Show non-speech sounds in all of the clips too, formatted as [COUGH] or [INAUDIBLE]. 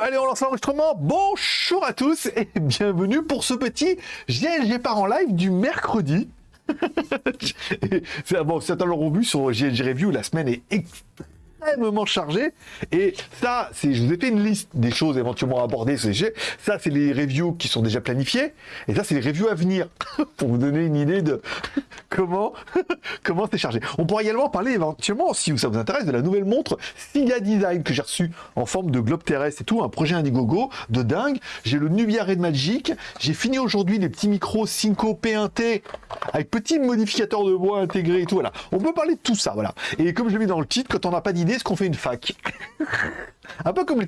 Allez, on lance l'enregistrement. Bonjour à tous et [LAUGHS] bienvenue pour ce petit GLG par en live du mercredi. [LAUGHS] bon, certains l'auront vu sur GLG Review, la semaine est extrêmement chargée. Et ça, c'est, je vous ai fait une liste des choses éventuellement à aborder ce GLG. Ça, c'est les reviews qui sont déjà planifiées. Et ça, c'est les reviews à venir [LAUGHS] pour vous donner une idée de [LAUGHS] comment [LAUGHS] comment c'est chargé. On pourra également parler éventuellement, si ça vous intéresse, de la nouvelle montre Siga Design que j'ai reçue en forme de globe terrestre et tout, un projet Indiegogo de dingue. J'ai le Nubia Red Magic. J'ai fini aujourd'hui les petits micros Synco P1T avec petit modificateur de voix intégré et tout. Voilà. On peut parler de tout ça, voilà. Et comme je l'ai mis dans le titre, quand on n'a pas d'idée, est-ce qu'on fait une fac [LAUGHS] un peu comme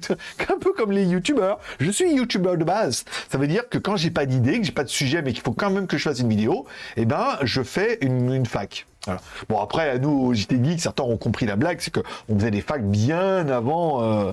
les, un youtubeurs. Je suis youtubeur de base. Ça veut dire que quand j'ai pas d'idée, que j'ai pas de sujet, mais qu'il faut quand même que je fasse une vidéo, eh ben, je fais une, fac. Bon, après, à nous, au JT Geek, certains ont compris la blague, c'est qu'on faisait des facs bien avant euh,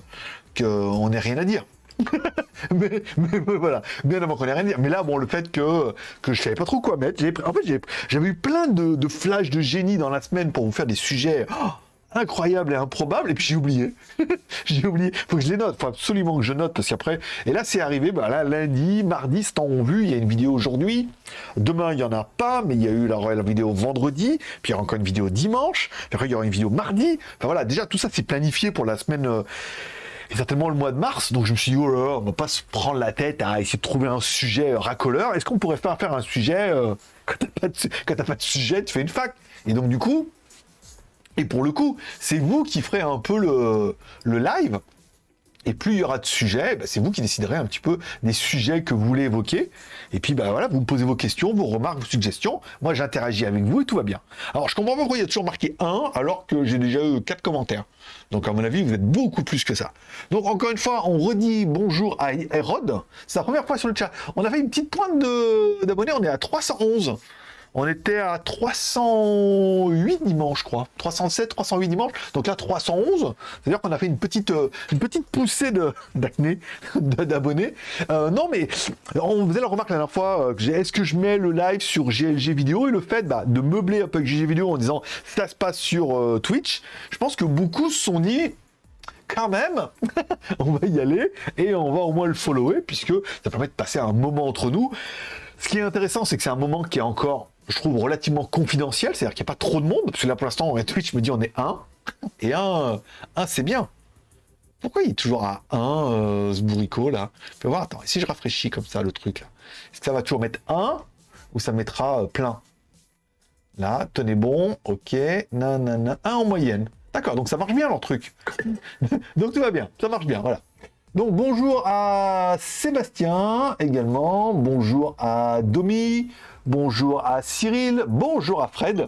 qu'on n'ait rien à dire. [LAUGHS] mais, voilà, bien avant qu'on ait rien à dire. Mais là, bon, le fait que, que je savais pas trop quoi mettre, en fait, j'avais eu plein de, de flashs de génie dans la semaine pour vous faire des sujets. Oh, incroyable et improbable, et puis j'ai oublié. [LAUGHS] j'ai oublié. Faut que je les note. Faut absolument que je note parce qu'après. Et là, c'est arrivé. Bah là, lundi, mardi, c'est en vu. Il y a une vidéo aujourd'hui. Demain, il y en a pas, mais il y a eu la, la, vidéo vendredi. Puis il y aura encore une vidéo dimanche. Puis après, il y aura une vidéo mardi. Enfin voilà, déjà tout ça, c'est planifié pour la semaine. Euh, et certainement le mois de mars, donc je me suis dit, oh là on va pas se prendre la tête à essayer de trouver un sujet racoleur. Est-ce qu'on pourrait faire, faire un sujet, euh, [LAUGHS] quand t'as pas, pas, de sujet, tu fais une fac Et donc du coup, et pour le coup, c'est vous qui ferez un peu le, live. Et plus il y aura de sujets, bah, c'est vous qui déciderez un petit peu des sujets que vous voulez évoquer. Et puis bah voilà, vous me posez vos questions, vos remarques, vos suggestions. Moi j'interagis avec vous et tout va bien. Alors je comprends pas pourquoi il y a toujours marqué 1 alors que j'ai déjà eu 4 commentaires. Donc à mon avis, vous êtes beaucoup plus que ça. Donc encore une fois, on redit bonjour à Hérode. C'est la première fois sur le chat. On a fait une petite pointe d'abonnés, on est à 311. On était à 308 dimanche, je crois. 307, 308 dimanche. Donc là, 311. C'est-à-dire qu'on a fait une petite, euh, une petite poussée d'acné, d'abonnés. Euh, non, mais on faisait la remarque la dernière fois, euh, est-ce que je mets le live sur GLG vidéo et le fait bah, de meubler un peu avec GLG vidéo en disant ça se passe sur Twitch, je pense que beaucoup se sont dit quand même, [LAUGHS] on va y aller et on va au moins le follower puisque ça permet de passer un moment entre nous. Ce qui est intéressant, c'est que c'est un moment qui est encore je trouve, relativement confidentiel, c'est-à-dire qu'il n'y a pas trop de monde, parce que là, pour l'instant, Twitch me dit on est un, et un, un c'est bien. Pourquoi il est toujours à 1, euh, ce bourricot, là? Je voir, attends, si je rafraîchis comme ça, le truc, là, ça va toujours mettre 1, ou ça mettra euh, plein? Là, tenez bon, ok, nanana, 1 en moyenne. D'accord, donc ça marche bien, leur truc. [LAUGHS] donc tout va bien, ça marche bien, voilà. Donc bonjour à Sébastien également, bonjour à Domi, bonjour à Cyril, bonjour à Fred,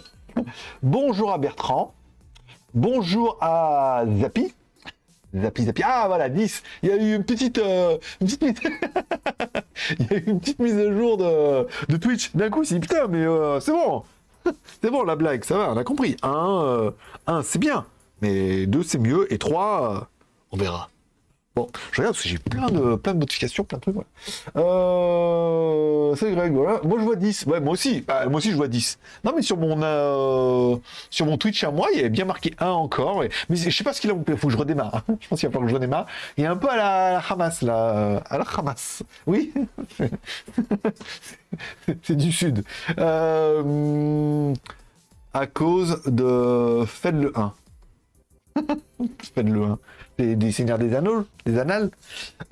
bonjour à Bertrand, bonjour à Zapi. Zapi, Zapi. Ah voilà, 10. Il y a eu une petite, euh, une petite mise... [LAUGHS] Une petite mise à jour de, de Twitch. D'un coup, c'est putain, mais euh, c'est bon. [LAUGHS] c'est bon la blague, ça va, on a compris. Un, euh, un c'est bien. Mais deux, c'est mieux. Et trois, on verra. Bon, je regarde parce que j'ai plein de, plein de notifications, plein de trucs. Euh, c'est Greg, voilà. Moi, je vois 10. Ouais, moi aussi. Bah, moi aussi, je vois 10. Non, mais sur mon, euh, sur mon Twitch à moi, il y avait bien marqué 1 encore. Mais je sais pas ce qu'il a. Il faut que je redémarre. je pense qu'il va falloir que je redémarre. Il est un peu à la, Hamas, là. À la Hamas. Oui. [LAUGHS] c'est du sud. Euh, à cause de Faites le 1. [LAUGHS] Faites le 1 des, Seigneurs des Anneaux, des Annales.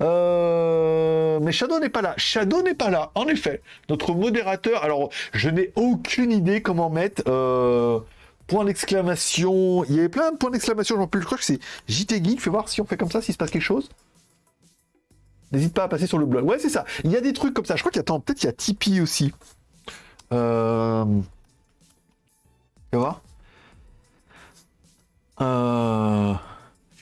Euh, mais Shadow n'est pas là. Shadow n'est pas là, en effet. Notre modérateur, alors je n'ai aucune idée comment mettre euh, point d'exclamation. Il y avait plein de points d'exclamation, j'en plus, je crois que c'est JT Geek. Fais voir si on fait comme ça, s'il se passe quelque chose. N'hésite pas à passer sur le blog. Ouais, c'est ça. Il y a des trucs comme ça. Je crois qu'il y a, peut-être il y a Tipeee aussi. Euh... Tu.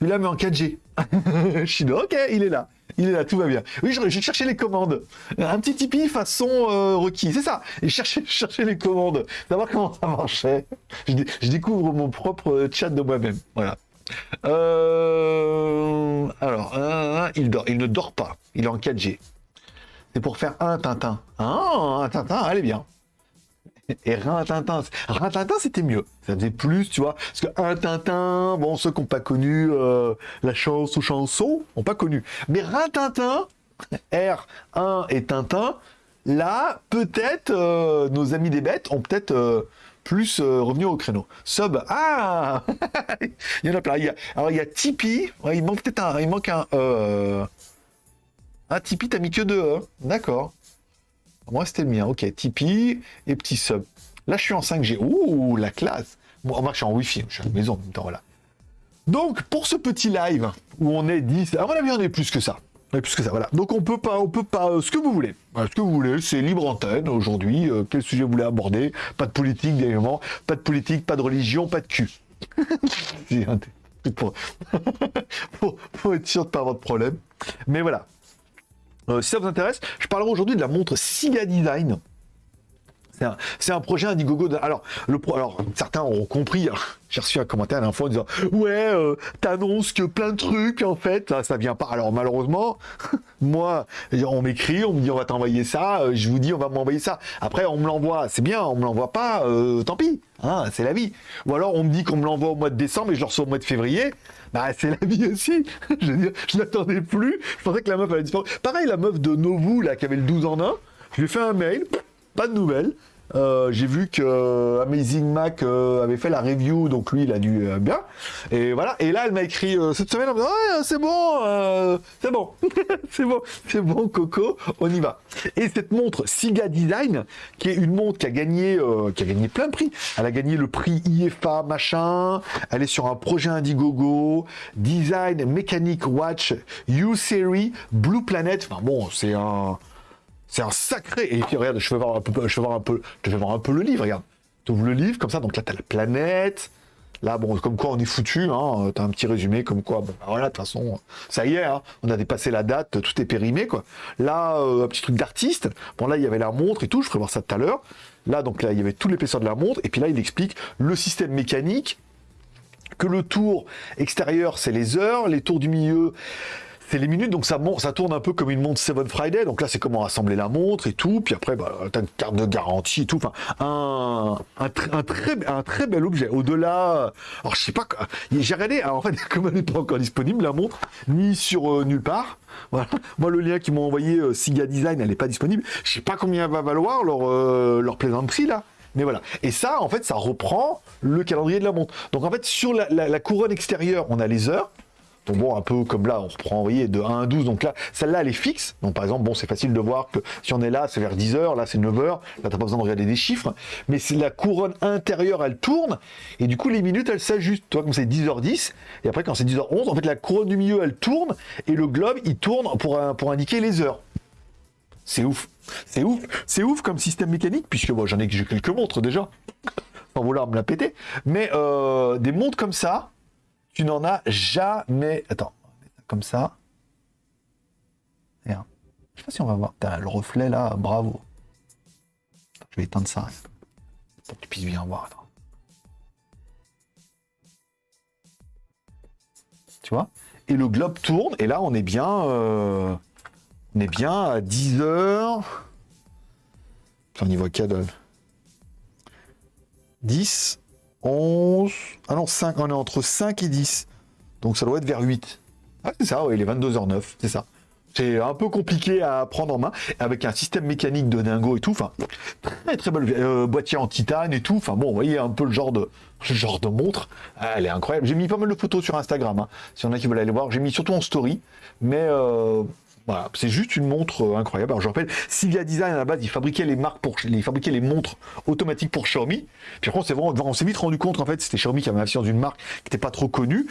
Celui-là, mais en 4G. [LAUGHS] je suis là, ok, il est là. Il est là, tout va bien. Oui, j'ai cherché les commandes. Un petit Tipeee façon euh, requis, c'est ça. Et [LAUGHS] chercher, les commandes, savoir comment ça marchait. Je, découvre mon propre chat de moi-même. Voilà. Euh, alors, il dort. Il ne dort pas. Il est en 4G. C'est pour faire un Tintin. Ah, un Tintin, allez bien. Et Rintintin, Rintintin c'était mieux. Ça faisait plus, tu vois. Parce que un Tintin, bon, ceux qui n'ont pas connu euh, la chance ou chanson, n'ont pas connu. Mais Rintintin, R1 et Tintin, là, peut-être euh, nos amis des bêtes ont peut-être euh, plus revenu au créneau. Sub, ah [LAUGHS] Il y en a plein. alors il y a Tipeee, il manque peut-être un, il manque un Ah, Tipeee, t'as mis que deux, hein D'accord. Moi, c'était le mien. Ok, Tipeee et petit sub. Là, je suis en 5G. Ouh, la classe. Moi, moi je suis en Wi-Fi. Je suis à la maison en même temps, voilà. Donc, pour ce petit live où on est 10, à mon avis, on est plus que ça. On est plus que ça, voilà. Donc, on peut pas, on peut pas, euh, ce que vous voulez. ce que vous voulez, c'est libre antenne aujourd'hui. Euh, quel sujet vous voulez aborder? Pas de politique, évidemment. Pas de politique, pas de religion, pas de cul. [LAUGHS] [LAUGHS] pour... pour, être sûr de pas avoir de problème. Mais voilà. Euh, si ça vous intéresse, je parlerai aujourd'hui de la montre Siga Design. C'est un, projet Indiegogo. De... Alors, le pro... alors, certains auront compris. J'ai reçu un commentaire à l'info en disant Ouais, euh, t'annonces que plein de trucs, en fait, ça, vient pas. Alors, malheureusement, [LAUGHS] moi, on m'écrit, on me dit On va t'envoyer ça. Euh, je vous dis On va m'envoyer ça. Après, on me l'envoie. C'est bien, on me l'envoie pas. tant pis. Hein, c'est la vie. Ou alors, on me dit qu'on me l'envoie au mois de décembre et je le reçois au mois de février. Bah, c'est la vie aussi. [LAUGHS] je veux dire, je n'attendais plus. Je pensais que la meuf allait disparaître. Pareil, la meuf de Novu, là, qui avait le 12 en 1, je lui ai fait un mail, pas de nouvelles. Euh, j'ai vu que euh, Amazing Mac euh, avait fait la review, donc lui il a dû bien. Et voilà. Et là elle m'a écrit cette semaine en me disant ouais, c'est bon, c'est bon, [LAUGHS] c'est bon, c'est bon Coco, on y va. Et cette montre Siga Design, qui est une montre qui a gagné, qui a gagné plein de prix. Elle a gagné le prix IFA machin. Elle est sur un projet Indiegogo, Design Mechanic Watch U Series Blue Planet. Enfin bon, c'est un c'est un sacré. Et puis regarde, je vais voir un peu, je vais voir un peu, je vais voir un peu le livre. Regarde, tu le livre comme ça. Donc là, tu as la planète. Là, bon, comme quoi on est foutu. Hein, tu as un petit résumé comme quoi. Bah, voilà, de toute façon, ça y est. Hein, on a dépassé la date, tout est périmé quoi. Là, euh, un petit truc d'artiste. Bon, là, il y avait la montre et tout. Je ferai voir ça tout à l'heure. Là, donc là, il y avait tout l'épaisseur de la montre. Et puis là, il explique le système mécanique. Que le tour extérieur, c'est les heures. Les tours du milieu, c'est les minutes, donc ça, ça tourne un peu comme une montre Seven Friday. Donc là, c'est comment assembler la montre et tout. Puis après, bah, tu une carte de garantie et tout. Enfin, un, un, très, un très bel objet. Au-delà, alors je sais pas, j'ai regardé, alors en fait, [LAUGHS] comme elle n'est pas encore disponible, la montre, ni sur euh, nulle part. Voilà. Moi, le lien qu'ils m'ont envoyé, euh, Siga Design, elle n'est pas disponible. Je sais pas combien va valoir leur, euh, leur plaisanterie là. Mais voilà. Et ça, en fait, ça reprend le calendrier de la montre. Donc en fait, sur la couronne extérieure, on a les heures. Donc bon, un peu comme là, on reprend, voyez, de 1 à 12. Donc là, celle-là, elle est fixe. Donc par exemple, bon, c'est facile de voir que si on est là, c'est vers 10 heures, là, c'est 9 heures. Là, t'as pas besoin de regarder des chiffres. Mais c'est la couronne intérieure, elle tourne. Et du coup, les minutes, elles s'ajustent. Tu vois, comme c'est 10h10. Et après, quand c'est 10h11, en fait, la couronne du milieu, elle tourne. Et le globe, il tourne pour, indiquer les heures. C'est ouf. C'est ouf. C'est ouf comme système mécanique, puisque moi, j'en ai quelques montres déjà. Sans vouloir me la péter. Mais euh, des montres comme ça, tu n'en as jamais. Attends, comme ça. Je sais pas si on va voir. le reflet là, bravo. Je vais éteindre ça. Pour que tu puisses bien voir. Tu vois? Et le globe tourne. Et là, on est bien. Euh, on est bien à 10 heures. On y voit 10, 11. Ah non, 5. On est entre 5 et 10. Donc ça doit être vers 8. Ah, c'est ça, oui, il est 22h09, c'est ça. C'est un peu compliqué à prendre en main, avec un système mécanique de dingo et tout. Enfin, très très belle euh, boîtier en titane et tout. Enfin bon, vous voyez un peu le genre de, genre de montre. Elle est incroyable. J'ai mis pas mal de photos sur Instagram. Hein, si on a qui veulent aller voir, j'ai mis surtout en story. Mais euh, c'est juste une montre euh, incroyable. Alors je rappelle, Sylvia Design à la base, ils fabriquaient les marques pour, les fabriquaient les montres automatiques pour Xiaomi. Puis après, on s'est vite rendu compte qu'en fait, c'était Xiaomi qui avait l'influence d'une marque qui n'était pas trop connue.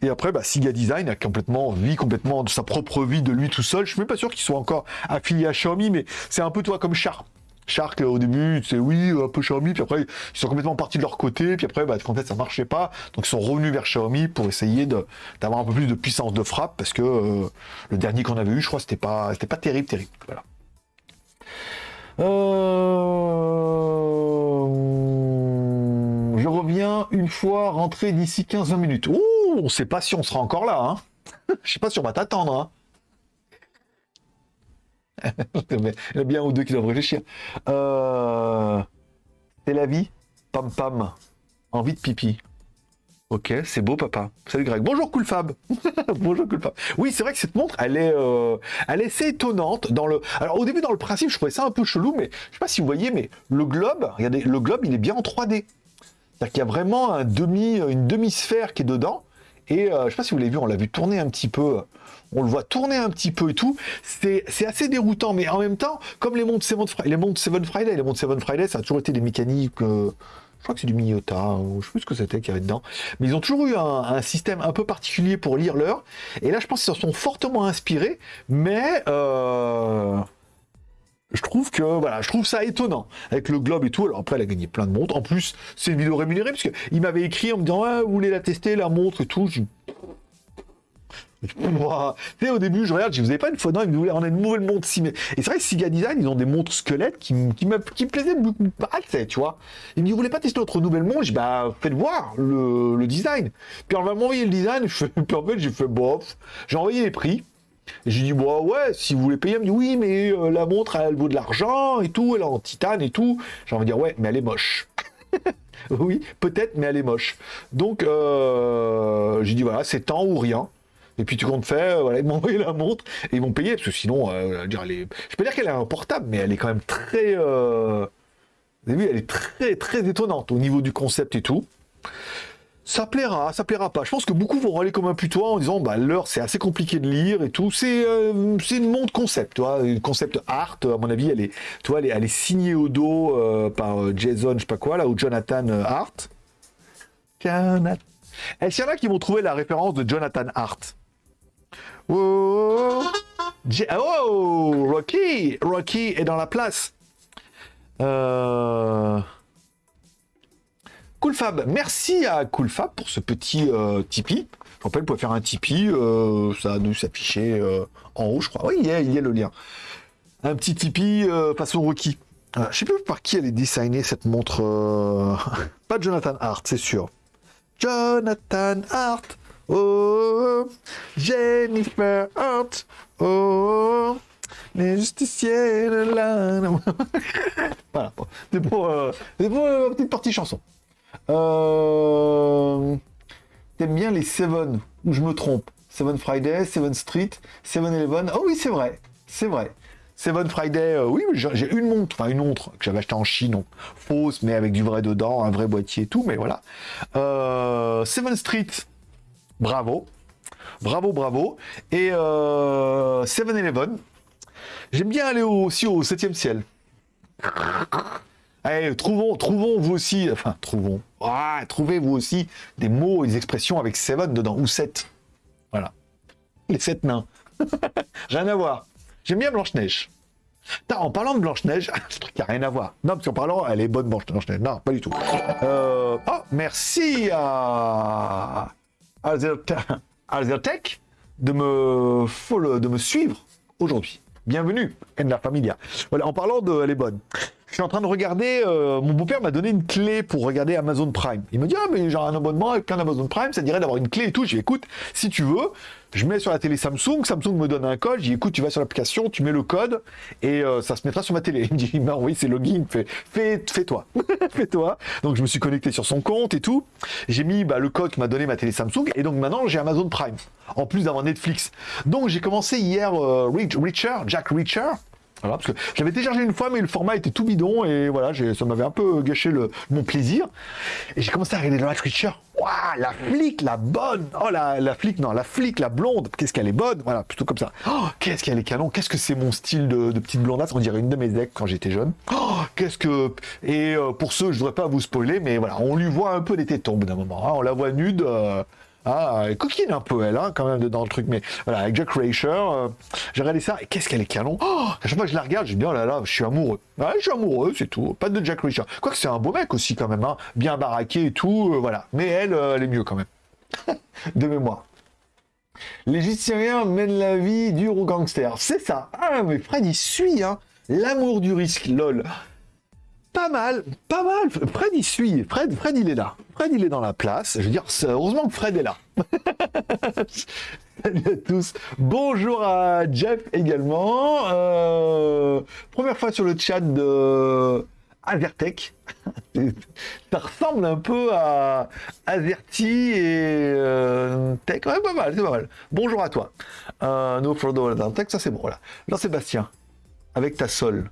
Et après, bah, Siga Design a complètement vie, complètement de sa propre vie de lui tout seul. Je suis même pas sûr qu'il soit encore affilié à Xiaomi, mais c'est un peu toi comme Sharp. Shark au début, c'est oui, un peu Xiaomi, puis après ils sont complètement partis de leur côté, puis après bah, en fait ça marchait pas, donc ils sont revenus vers Xiaomi pour essayer d'avoir un peu plus de puissance de frappe, parce que euh, le dernier qu'on avait eu, je crois, c'était pas pas terrible, terrible. Voilà. Euh, je reviens une fois rentré d'ici 15-20 minutes. Ouh, on sait pas si on sera encore là, hein. [LAUGHS] Je sais pas si on va t'attendre, hein. Il y a bien ou deux qui doivent réfléchir. Euh, C'est la vie. Pam pam. Envie de pipi. Ok, c'est beau, papa. Salut Greg. Bonjour, Cool Fab. [LAUGHS] Bonjour, Cool. Oui, c'est vrai que cette montre, elle est, euh, elle est assez étonnante. Dans le... Alors, au début, dans le principe, je trouvais ça un peu chelou, mais je sais pas si vous voyez, mais le globe, regardez, le globe, il est bien en 3D. C'est-à-dire qu'il y a vraiment un demi, une demi-sphère qui est dedans. Et euh, je sais pas si vous l'avez vu, on l'a vu tourner un petit peu. On le voit tourner un petit peu et tout. C'est assez déroutant, mais en même temps, comme les montres Seven, les montres Seven Friday, les montres Seven Friday, ça a toujours été des mécaniques. Euh, je crois que c'est du Miyota, ou je sais plus ce que c'était qu'il y avait dedans. Mais ils ont toujours eu un, système un peu particulier pour lire l'heure. Et là, je pense qu'ils s'en sont fortement inspirés, mais euh, je trouve que voilà, je trouve ça étonnant avec le globe et tout. Alors après, elle a gagné plein de montres. En plus, c'est une vidéo rémunérée parce qu'il m'avait écrit en me disant ah, vous voulez la tester la montre et tout. [LAUGHS] Tu au début, je regarde, je vous avez pas une fois, non, ils me voulaient, on a une nouvelle montre. Et c'est vrai que Siga Design, ils ont des montres squelettes qui, me, plaisaient beaucoup pas, tu vois. Ils me disent, vous voulez pas tester notre nouvelle montre? Je bah, faites voir le, le design. Puis on va m'envoyer le design, je fais, [LAUGHS] puis en fait, j'ai fait, bof. J'ai envoyé les prix. J'ai dit, bon, ouais, si vous voulez payer, elle me dit, oui, mais euh, la montre, elle vaut de l'argent et tout, elle est en titane et tout. J'ai envie de dire, ouais, mais elle est moche. [LAUGHS] oui, peut-être, mais elle est moche. Donc, euh, j'ai dit, voilà, c'est temps ou rien. Et puis tu comptes faire, voilà, ils m'ont [LAUGHS] envoyé la montre et ils vont payer, parce que sinon, euh, je peux dire qu'elle est un portable, mais elle est quand même très... Euh... Vous avez vu, elle est très très étonnante au niveau du concept et tout. Ça plaira, ça plaira pas. Je pense que beaucoup vont aller comme un putois en disant bah l'heure c'est assez compliqué de lire et tout. C'est euh, une montre concept, tu vois, une concept art. À mon avis, elle est, elle est, elle signée au dos euh, par euh, Jason, je sais pas quoi là, ou Jonathan Hart. Jonathan. Est-ce qu'il y en a qui vont trouver la référence de Jonathan Hart? Oh, oh Rocky Rocky est dans la place. Coolfab, merci à Coolfab pour ce petit euh, Tipeee. Je rappelle, vous pouvez faire un Tipeee, euh, ça dû s'afficher euh, en haut, je crois. Oui, il y, a, il y a le lien. Un petit Tipeee façon Rocky. je sais plus par qui elle est designée cette montre. [LAUGHS] Pas Jonathan Hart, c'est sûr. Jonathan Hart. Oh, Jennifer Hart. Oh, les justiciers de la... [LAUGHS] voilà, c'est pour, euh, pour une petite partie chanson. Euh... T'aimes bien les Seven, ou je me trompe Seven Friday, Seven Street, Seven Eleven. Oh oui, c'est vrai, c'est vrai. Seven Friday, euh, oui, j'ai une montre, enfin une montre que j'avais acheté en Chine, donc fausse, mais avec du vrai dedans, un vrai boîtier et tout, mais voilà. Euh, Seven Street, Bravo. Bravo, bravo. Et euh, 7-Eleven. J'aime bien aller aussi au 7 ciel. Allez, trouvons, trouvons vous aussi, enfin, trouvons, ah, trouvez vous aussi des mots et des expressions avec 7 dedans, ou 7. Voilà. Les 7 nains. [LAUGHS] rien à voir. J'aime bien Blanche-Neige. En parlant de Blanche-Neige, [LAUGHS] ce truc n'a rien à voir. Non, parce qu'en parlant, elle est bonne Blanche-Neige. Non, pas du tout. Euh, oh, merci à Alzertech de me, follow, de me suivre aujourd'hui. Bienvenue, en la familia. Voilà, en parlant de Elle est bonne. Je suis en train de regarder, euh, mon beau-père m'a donné une clé pour regarder Amazon Prime. Il me dit, ah mais j'ai un abonnement avec plein Amazon Prime, ça dirait d'avoir une clé et tout. Dis, écoute, si tu veux, je mets sur la télé Samsung, Samsung me donne un code, dis, écoute, tu vas sur l'application, tu mets le code, et euh, ça se mettra sur ma télé. [LAUGHS] Il me dit, non, oui, c'est login, fais, fais, fais-toi, [LAUGHS] fais-toi. Donc je me suis connecté sur son compte et tout. J'ai mis bah, le code que m'a donné ma télé Samsung, et donc maintenant j'ai Amazon Prime, en plus d'avoir Netflix. Donc j'ai commencé hier euh, Reacher, Jack Reacher, voilà, parce que j'avais téléchargé une fois, mais le format était tout bidon, et voilà, ça m'avait un peu gâché mon plaisir. Et j'ai commencé à regarder le Reacher. Waouh, la flic, la bonne Oh, la, flic, non, la flic, la blonde, qu'est-ce qu'elle est bonne Voilà, plutôt comme ça. Oh, qu'est-ce qu'elle est canon Qu'est-ce que c'est mon style de, petite blondasse On dirait une de mes decks quand j'étais jeune. Oh, qu'est-ce que... Et euh, pour ceux, je voudrais pas vous spoiler, mais voilà, on lui voit un peu des tétons d'un moment. Hein. on la voit nude... Euh, ah, elle coquine un peu, elle, hein, quand même, dans le truc. Mais voilà, avec Jack Reacher, euh, j'ai regardé ça. Et qu'est-ce qu'elle est canon oh, À chaque fois que je la regarde, je me dis, oh là là, je suis amoureux. Ouais, je suis amoureux, c'est tout. Pas de Jack Reacher. Quoique c'est un beau mec aussi, quand même. Hein. Bien baraqué et tout, euh, voilà. Mais elle, euh, elle est mieux, quand même. [LAUGHS] de mémoire. L'Égyptien mène la vie du gangster. C'est ça. Ah, mais Fred, il suit, hein. L'amour du risque, lol pas mal, pas mal. Fred, il suit. Fred, Fred, il est là. Fred, il est dans la place. Je veux dire, heureusement que Fred est là. [LAUGHS] Tous. Bonjour à Jeff également. Euh, première fois sur le chat de Azertech. [LAUGHS] ça ressemble un peu à Azerty et euh, Tech. Pas mal, c'est pas mal. Bonjour à toi. Euh, no Frodo Tech, ça c'est bon. Voilà. Jean-Sébastien, avec ta sol.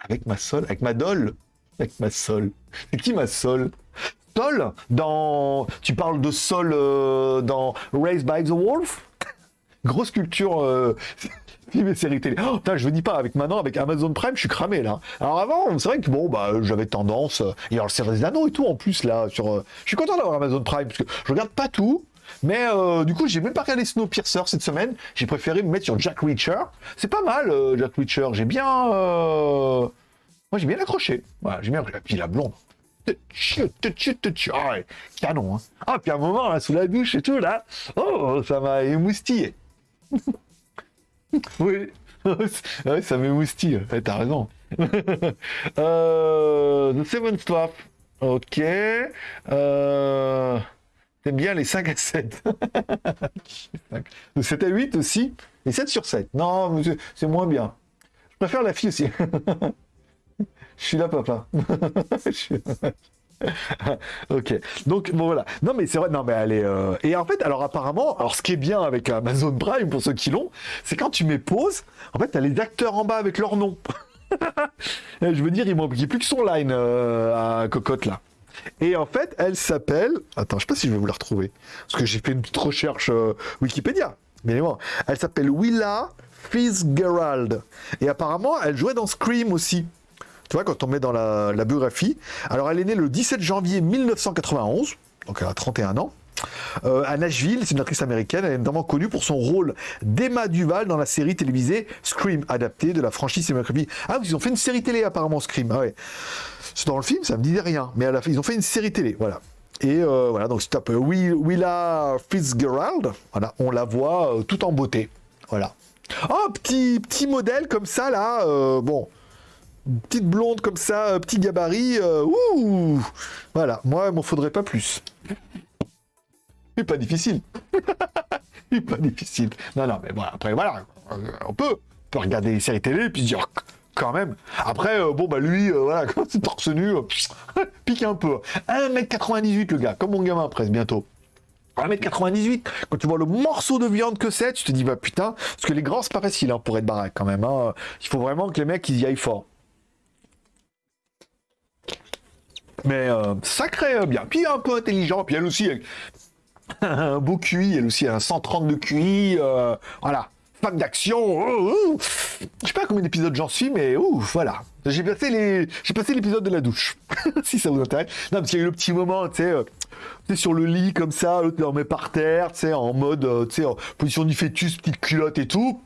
Avec ma sol Avec ma dolle Avec ma sol. C'est qui ma sol? Sol? Dans. Tu parles de sol euh, dans Raised by the Wolf? [LAUGHS] Grosse culture. Euh, [LAUGHS] mes séries télé. Oh, je vous dis pas, avec maintenant, avec Amazon Prime, je suis cramé là. Alors avant, c'est vrai que bon, bah, j'avais tendance. Il y a le série des anneaux et tout en plus là. Sur, euh, je suis content d'avoir Amazon Prime parce que je regarde pas tout. Mais euh, du coup, j'ai même pas regardé Snowpiercer cette semaine. J'ai préféré me mettre sur Jack Reacher. C'est pas mal, Jack Reacher. J'ai bien. Moi, j'ai bien accroché. Voilà, j'ai bien accroché. Puis la blonde. Ah canon, hein. Ah, puis un moment, là, sous la douche et tout, là, oh, ça m'a émoustillé. [LAUGHS] oui, [LAUGHS] ouais, ça m'émoustille, t'as raison. [LAUGHS] euh, The Seven Swap, ok. Euh... T'aimes bien les 5 à 7. 7 à 8 aussi. Et 7 sur 7. Non, c'est moins bien. Je préfère la fille aussi. [LAUGHS] Je suis là, papa. [LAUGHS] ok. Donc bon voilà. Non mais c'est vrai. Non mais est. Euh, et en fait, alors apparemment, alors ce qui est bien avec Amazon Prime pour ceux qui l'ont, c'est quand tu mets pause, en fait, t'as les acteurs en bas avec leur nom. [LAUGHS] Je veux dire, il manque plus que son line euh, à cocotte là. Et en fait, elle s'appelle. Attends, je sais pas si je vais vous la retrouver parce que j'ai fait une petite recherche euh, Wikipédia. Mais bon, elle s'appelle Willa Fitzgerald. Et apparemment, elle jouait dans Scream aussi. Tu vois, quand on met dans la, biographie. Alors, elle est née le 17 janvier 1991, donc elle a 31 ans. Euh, à Nashville, c'est une actrice américaine, elle est notamment connue pour son rôle d'Emma Duval dans la série télévisée Scream, adaptée de la franchise cinématographique. Ah, ils ont fait une série télé apparemment, Scream. Ah ouais. Dans le film, ça me dit rien, mais ils ont fait une série télé, voilà. Et euh, voilà, donc c'est un Willa Fitzgerald, voilà, on la voit euh, tout en beauté, voilà. Oh, petit, petit modèle comme ça, là, bon, petite blonde comme ça, euh, petit gabarit, euh, ouh Voilà, moi, il m'en faudrait pas plus. C'est pas difficile. [LAUGHS] C'est pas difficile. Non, non, mais bon, après, voilà, euh, on peut, on peut regarder les séries télé et puis se dire, quand même. Après, bon, bah lui, voilà, [LAUGHS] quand c'est torse nu, [LAUGHS] pique un peu. 1m98, le gars, comme mon gamin, presque, bientôt. 1m98, quand tu vois le morceau de viande que c'est, tu te dis, bah putain, parce que les grands, c'est pas facile hein, pour être baraque quand même. Hein. Il faut vraiment que les mecs, ils y aillent fort. Mais euh, sacré euh, bien. Puis un peu intelligent. Puis elle aussi, [LAUGHS] un beau QI. Elle aussi, un 130 de QI. Euh, voilà. Femme d'action. Oh, oh. Je sais pas combien d'épisodes j'en suis, mais ouf, voilà. J'ai passé les, j'ai passé l'épisode de la douche, [LAUGHS] si ça vous intéresse. Non, parce qu'il y a eu le petit moment, tu sais, tu sur le lit comme ça, l'autre le met par terre, tu sais, en mode, tu sais, en position du fœtus, petite culotte et tout.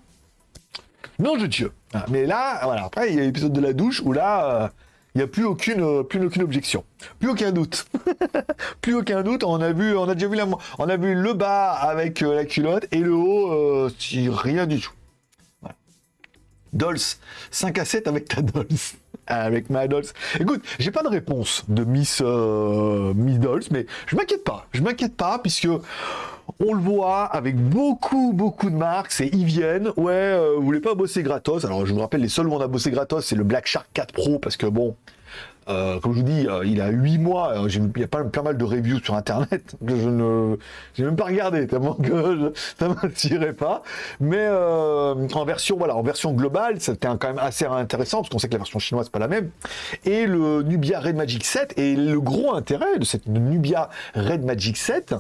Non, je Dieu. Ah, mais là, voilà. Après, il y a l'épisode de la douche où là, il n'y a plus aucune, euh, plus aucune objection, plus aucun doute, [LAUGHS] plus aucun doute. On a vu, on a déjà vu la, on a vu le bas avec euh, la culotte et le haut, euh, rien du tout. Dolls, 5 à 7 avec ta Dolls. [LAUGHS] Avec ma Dolls. Écoute, j'ai pas de réponse de Miss, Miss Dolls, mais je m'inquiète pas. Je m'inquiète pas, puisque on le voit avec beaucoup, beaucoup de marques. C'est ils viennent. Ouais, euh, vous voulez pas bosser gratos? Alors, je vous rappelle, les seuls où on a bossé gratos, c'est le Black Shark 4 Pro parce que bon, euh, comme je vous dis, euh, il a 8 mois. il y a pas, mal de reviews sur Internet [LAUGHS] que je ne, j'ai même pas regardé tellement que [LAUGHS] ça m'attirait pas. Mais en version, voilà, en version globale, c'était quand même assez intéressant parce qu'on sait que la version chinoise c'est pas la même. Et le Nubia Red Magic 7 et le gros intérêt de cette Nubia Red Magic 7,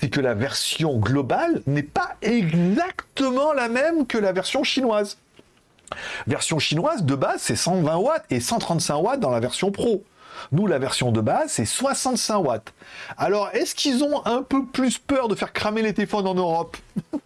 c'est que la version globale n'est pas exactement la même que la version chinoise. Version chinoise de base, c'est 120 watts et 135 watts dans la version pro. Nous, la version de base, c'est 65 watts. Alors, est-ce qu'ils ont un peu plus peur de faire cramer les téléphones en Europe [LAUGHS]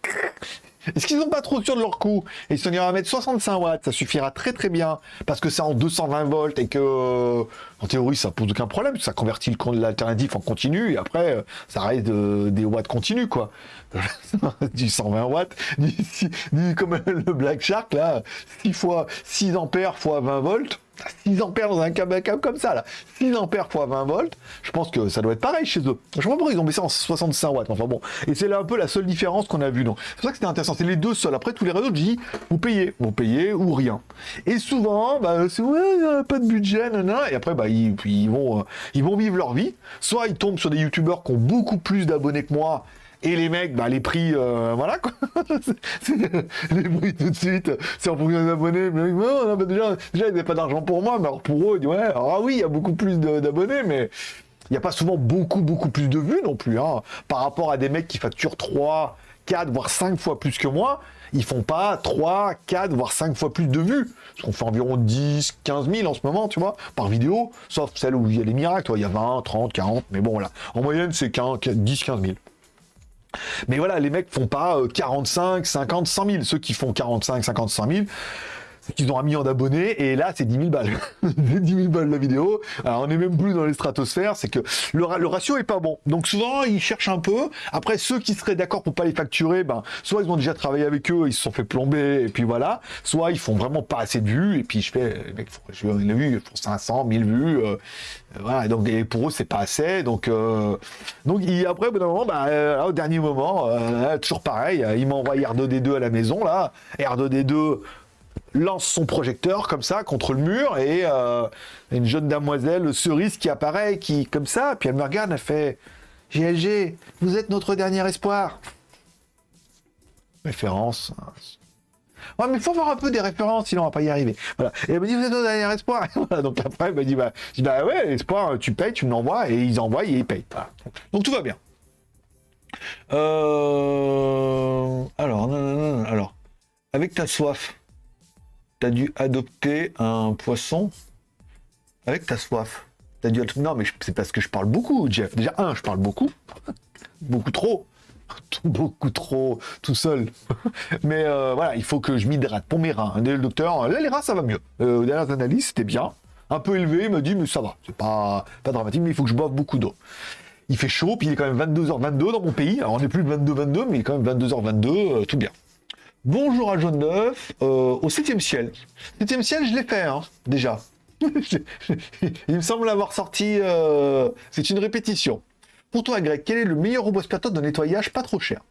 Est-ce qu'ils n'ont pas trop sûr de leur coup Et ils sont à mettre 65 watts, ça suffira très très bien, parce que c'est en 220 volts et que, en théorie, ça pose aucun problème, ça convertit l'alternatif en continu, et après, ça reste des watts continus, quoi. [LAUGHS] du 120 watts, du, comme [LAUGHS] le Black Shark, là, 6 fois 6 ampères fois 20 volts, 6 ampères dans un câble, câble comme ça, là. 6 ampères fois 20 volts. Je pense que ça doit être pareil chez eux. Je sais pas ils ont baissé en 65 watts. Enfin bon. Et c'est là un peu la seule différence qu'on a vue. Donc, c'est pour ça que c'était intéressant. C'est les deux seuls. Après, tous les réseaux, je dis, vous payez. Vous payez ou rien. Et souvent, bah, c'est ouais, pas de budget, nanana. Et après, bah, ils, ils vont, euh, ils vont vivre leur vie. Soit ils tombent sur des youtubeurs qui ont beaucoup plus d'abonnés que moi et les mecs, bah, les prix, euh, voilà quoi. [LAUGHS] les prix tout de suite, c'est en fonction des abonnés. Mais bah, déjà, déjà, ils n'avaient pas d'argent pour moi, mais alors pour eux, ils disent, ouais, ah oui, il y a beaucoup plus d'abonnés, mais il n'y a pas souvent beaucoup, beaucoup plus de vues non plus. Hein. Par rapport à des mecs qui facturent 3, 4, voire 5 fois plus que moi, ils font pas 3, 4, voire 5 fois plus de vues. Parce qu'on fait environ 10, 15 000 en ce moment, tu vois, par vidéo, sauf celle où il y a les miracles, toi, il y a 20, 30, 40, mais bon, voilà. En moyenne, c'est 10, 15 000. Mais voilà, les mecs font pas 45, 50, 100 000. Ceux qui font 45, 50, 100 000, c'est qu'ils ont un million d'abonnés et là c'est 10 000 balles. [LAUGHS] 10 000 balles la vidéo. Alors on est même plus dans les stratosphères, c'est que le, ratio est pas bon. Donc souvent ils cherchent un peu. Après ceux qui seraient d'accord pour pas les facturer, ben soit ils ont déjà travaillé avec eux, ils se sont fait plomber et puis voilà. Soit ils font vraiment pas assez de vues et puis je fais, mecs, je l'ai vu, font 500, 1000 vues. Euh, voilà. Donc pour eux c'est pas assez. Donc euh, donc après au bout moment, ben, euh, au dernier moment, toujours pareil, ils m'envoient R2D2 à la maison là, R2D2 lance son projecteur comme ça contre le mur et euh, une jeune damoiselle cerise qui apparaît, qui comme ça, puis elle me regarde, elle fait GLG, vous êtes notre dernier espoir. Référence. Ouais, mais il faut voir un peu des références, sinon on va pas y arriver. Voilà. Et elle me dit, vous êtes notre dernier espoir. [LAUGHS] Donc après, elle me dit, bah, bah ouais, espoir, tu payes, tu me l'envoies, et ils envoient et ils payent. Donc tout va bien. Euh... Alors, non, non, alors, avec ta soif, t'as dû adopter un poisson avec ta soif. T'as dû Non, mais c'est parce que je parle beaucoup, Jeff. Déjà, un, je parle beaucoup. [LAUGHS] beaucoup trop. [LAUGHS] beaucoup trop, tout seul. [LAUGHS] mais euh, voilà, il faut que je m'hydrate pour mes reins. Le docteur, là, les reins, ça va mieux. Euh, aux dernières analyses, c'était bien. Un peu élevé, il me dit, mais ça va. C'est pas, pas dramatique, mais il faut que je boive beaucoup d'eau. Il fait chaud, puis il est quand même 22h22 dans mon pays. Alors, on n'est plus de 22-22, mais il est quand même 22h22, euh, tout bien. Bonjour à Jaune d'œuf, euh, au septième ciel. Septième ciel, je l'ai fait, hein, déjà. [LAUGHS] Il me semble avoir sorti... Euh, c'est une répétition. Pour toi, Greg, quel est le meilleur robot aspirateur de nettoyage pas trop cher?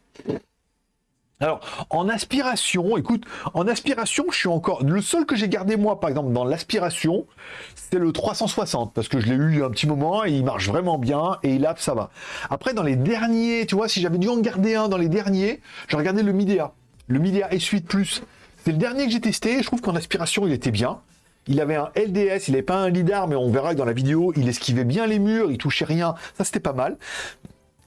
Alors, en aspiration, écoute, en aspiration, je suis encore... Le seul que j'ai gardé, moi, par exemple, dans l'aspiration, c'est le 360, parce que je l'ai eu un petit moment, et il marche vraiment bien, et il a, ça va. Après, dans les derniers, tu vois, si j'avais dû en garder un dans les derniers, j'ai regardé le Midea le Midea S8 Plus. C'est le dernier que j'ai testé. Je trouve qu'en aspiration, il était bien. Il avait un LDS, il n'avait pas un lidar, mais on verra que dans la vidéo, il esquivait bien les murs, il touchait rien. Ça, c'était pas mal.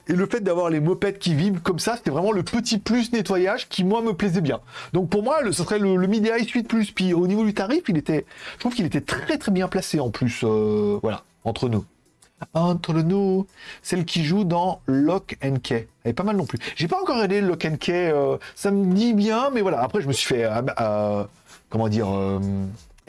Et le fait d'avoir les mopettes qui vibrent comme ça, c'était vraiment le petit plus nettoyage qui, moi, me plaisait bien. Donc pour moi, ce serait le, Midea S8 Plus. Puis au niveau du tarif, il était, je trouve qu'il était très très bien placé en plus. Euh, voilà, entre nous entre nous, celle qui joue dans Lock and Key. Elle est pas mal non plus. J'ai pas encore regardé Lock and Key, euh, ça me dit bien, mais voilà. Après, je me suis fait, euh, euh, comment dire,